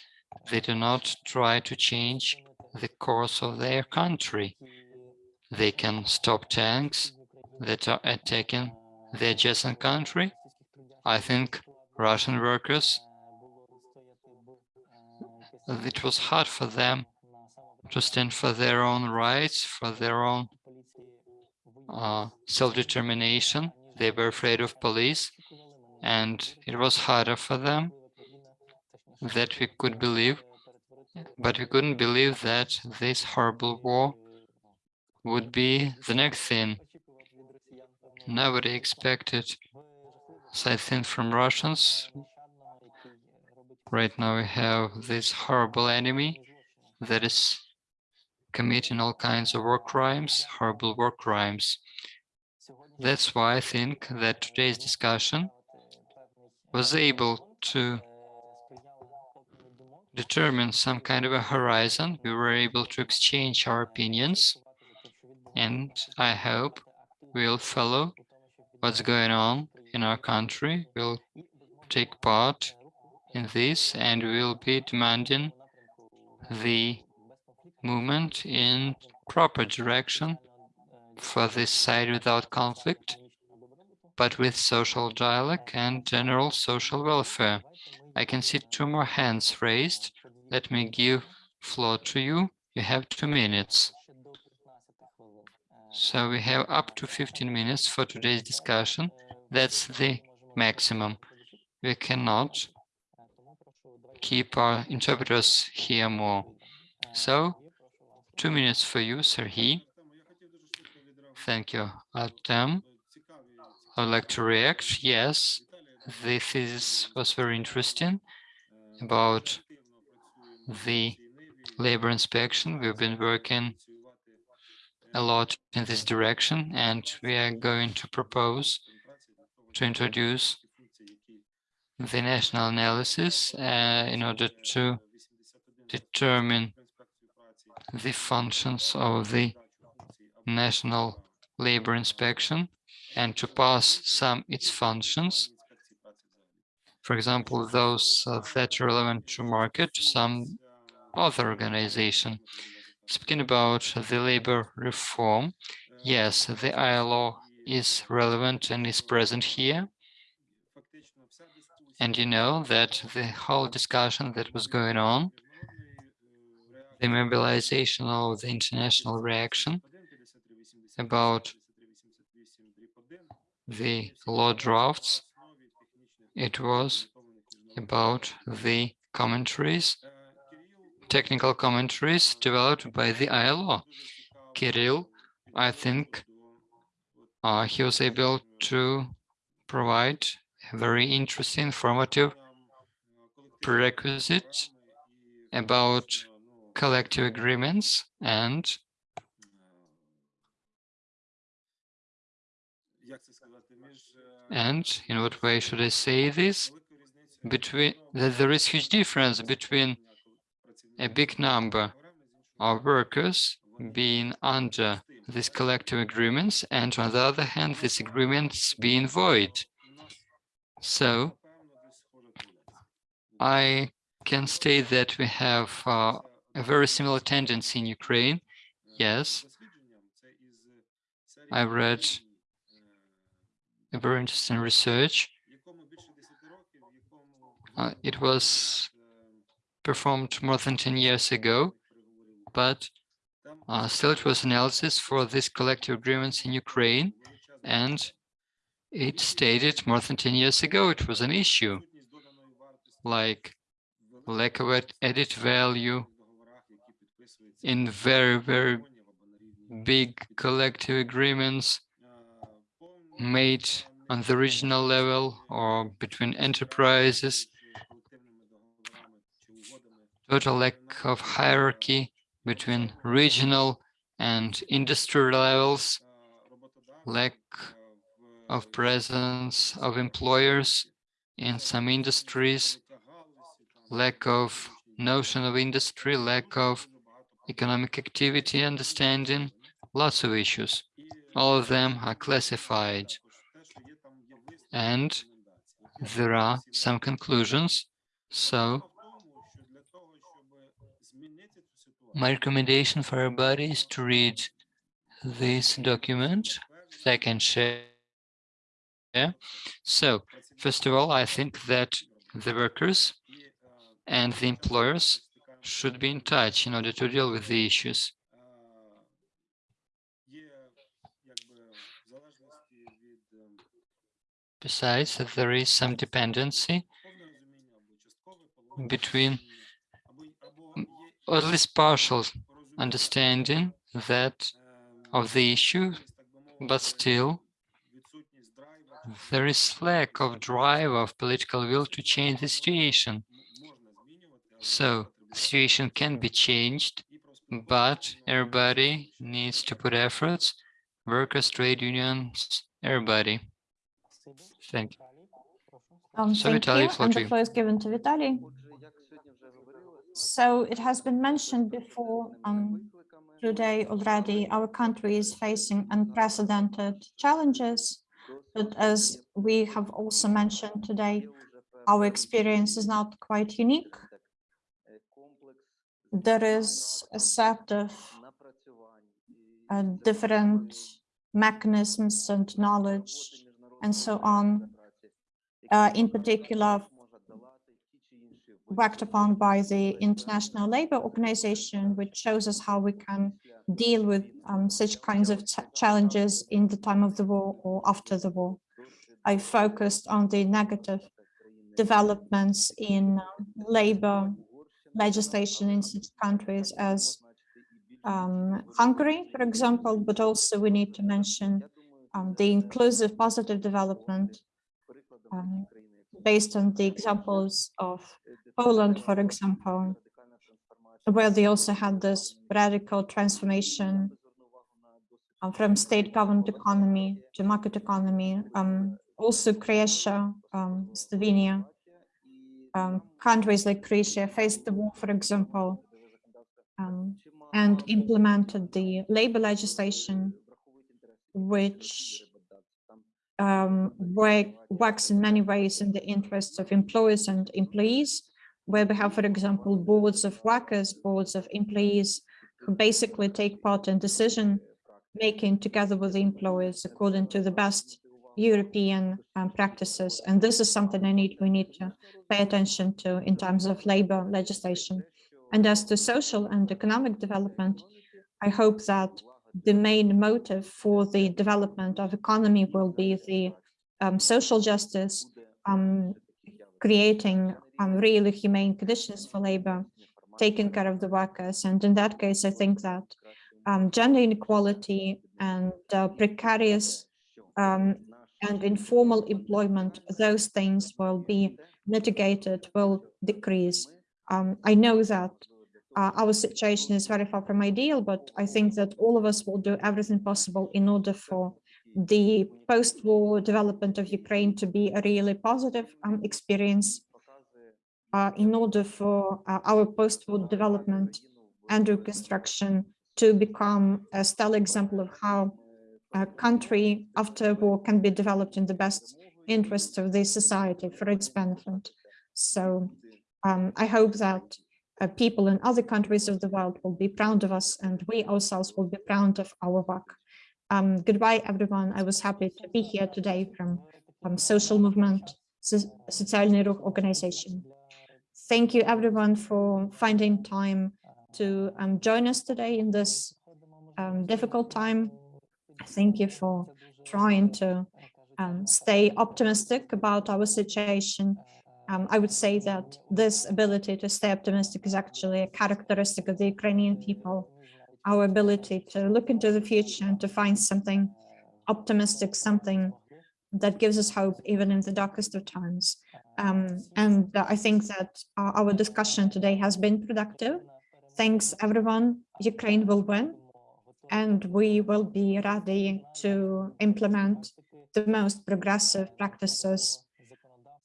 they do not try to change the course of their country. They can stop tanks that are attacking the adjacent country. I think Russian workers it was hard for them to stand for their own rights, for their own uh, self-determination. They were afraid of police, and it was harder for them that we could believe, but we couldn't believe that this horrible war would be the next thing. Nobody expected such thing from Russians, Right now we have this horrible enemy that is committing all kinds of war crimes, horrible war crimes. That's why I think that today's discussion was able to determine some kind of a horizon. We were able to exchange our opinions, and I hope we'll follow what's going on in our country. We'll take part in this and we will be demanding the movement in proper direction for this side without conflict, but with social dialogue and general social welfare. I can see two more hands raised. Let me give floor to you you have two minutes. So we have up to 15 minutes for today's discussion. That's the maximum. We cannot keep our interpreters here more. So two minutes for you, Serhi. Thank you, Artem. I would like to react. Yes, the thesis was very interesting about the labor inspection. We've been working a lot in this direction, and we are going to propose to introduce the national analysis uh, in order to determine the functions of the national labor inspection and to pass some its functions. For example, those uh, that are relevant to market, to some other organization. Speaking about the labor reform, yes, the ILO is relevant and is present here. And you know that the whole discussion that was going on, the mobilization of the international reaction about the law drafts, it was about the commentaries, technical commentaries developed by the ILO. Kirill, I think uh, he was able to provide very interesting, informative prerequisite about collective agreements and and in what way should I say this? Between that there is huge difference between a big number of workers being under these collective agreements and on the other hand these agreements being void. So I can state that we have uh, a very similar tendency in Ukraine. Yes, I read a very interesting research. Uh, it was performed more than 10 years ago, but uh, still it was analysis for these collective agreements in Ukraine, and it stated more than 10 years ago it was an issue, like lack of added value in very, very big collective agreements made on the regional level or between enterprises, total lack of hierarchy between regional and industry levels, lack of presence of employers in some industries, lack of notion of industry, lack of economic activity understanding, lots of issues. All of them are classified. And there are some conclusions. So my recommendation for everybody is to read this document that can share. So first of all, I think that the workers and the employers should be in touch in order to deal with the issues. Besides, there is some dependency between, or at least partial understanding that of the issue, but still there is lack of drive of political will to change the situation. So the situation can be changed, but everybody needs to put efforts, workers, trade unions, everybody. Thank you. Um, So, thank Vitaly, you. And the floor is given to Vitaly. So it has been mentioned before um, today already, our country is facing unprecedented challenges. But as we have also mentioned today, our experience is not quite unique. There is a set of uh, different mechanisms and knowledge and so on. Uh, in particular, worked upon by the International Labour Organization, which shows us how we can deal with um, such kinds of challenges in the time of the war or after the war. I focused on the negative developments in um, labor legislation in such countries as um, Hungary, for example, but also we need to mention um, the inclusive positive development um, based on the examples of Poland, for example, where they also had this radical transformation uh, from state-governed economy to market economy. Um, also Croatia, um, Slovenia, um, countries like Croatia faced the war, for example, um, and implemented the labor legislation, which um, work, works in many ways in the interests of employers and employees, where we have, for example, boards of workers, boards of employees, who basically take part in decision making together with the employers according to the best European um, practices. And this is something I need we need to pay attention to in terms of labor legislation. And as to social and economic development, I hope that the main motive for the development of economy will be the um, social justice, um, creating um, really humane conditions for labor, taking care of the workers. And in that case, I think that um, gender inequality and uh, precarious um, and informal employment, those things will be mitigated, will decrease. Um, I know that uh, our situation is very far from ideal, but I think that all of us will do everything possible in order for the post-war development of Ukraine to be a really positive um, experience, in order for uh, our post-war development and reconstruction to become a stellar example of how a country after war can be developed in the best interest of the society for its benefit. So um, I hope that uh, people in other countries of the world will be proud of us and we ourselves will be proud of our work. Um, goodbye, everyone. I was happy to be here today from, from Social Movement, Социальный Рух organization. Thank you, everyone, for finding time to um, join us today in this um, difficult time. Thank you for trying to um, stay optimistic about our situation. Um, I would say that this ability to stay optimistic is actually a characteristic of the Ukrainian people. Our ability to look into the future and to find something optimistic, something that gives us hope even in the darkest of times. Um, and I think that our, our discussion today has been productive. Thanks everyone. Ukraine will win and we will be ready to implement the most progressive practices,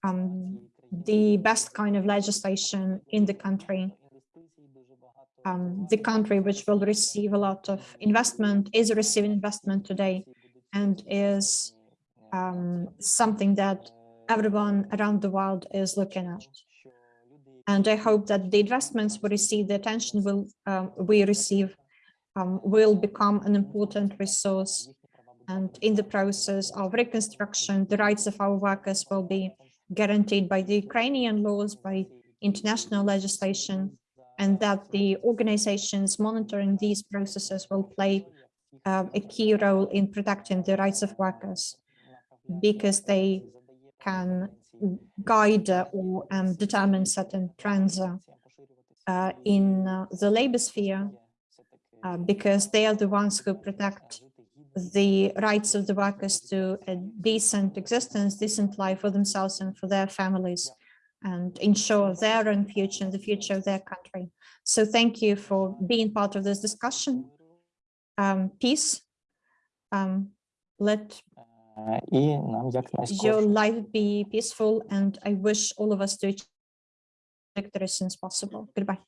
um, the best kind of legislation in the country. Um, the country which will receive a lot of investment is receiving investment today and is um, something that everyone around the world is looking at. And I hope that the investments we receive, the attention will um, we receive um, will become an important resource. And in the process of reconstruction, the rights of our workers will be guaranteed by the Ukrainian laws, by international legislation, and that the organizations monitoring these processes will play uh, a key role in protecting the rights of workers because they can guide or um, determine certain trends uh, uh in uh, the labor sphere uh, because they are the ones who protect the rights of the workers to a decent existence, decent life for themselves and for their families and ensure their own future and the future of their country. So thank you for being part of this discussion. Um, peace. Um, let your life be peaceful and I wish all of us to achieve victory as soon as possible. Goodbye.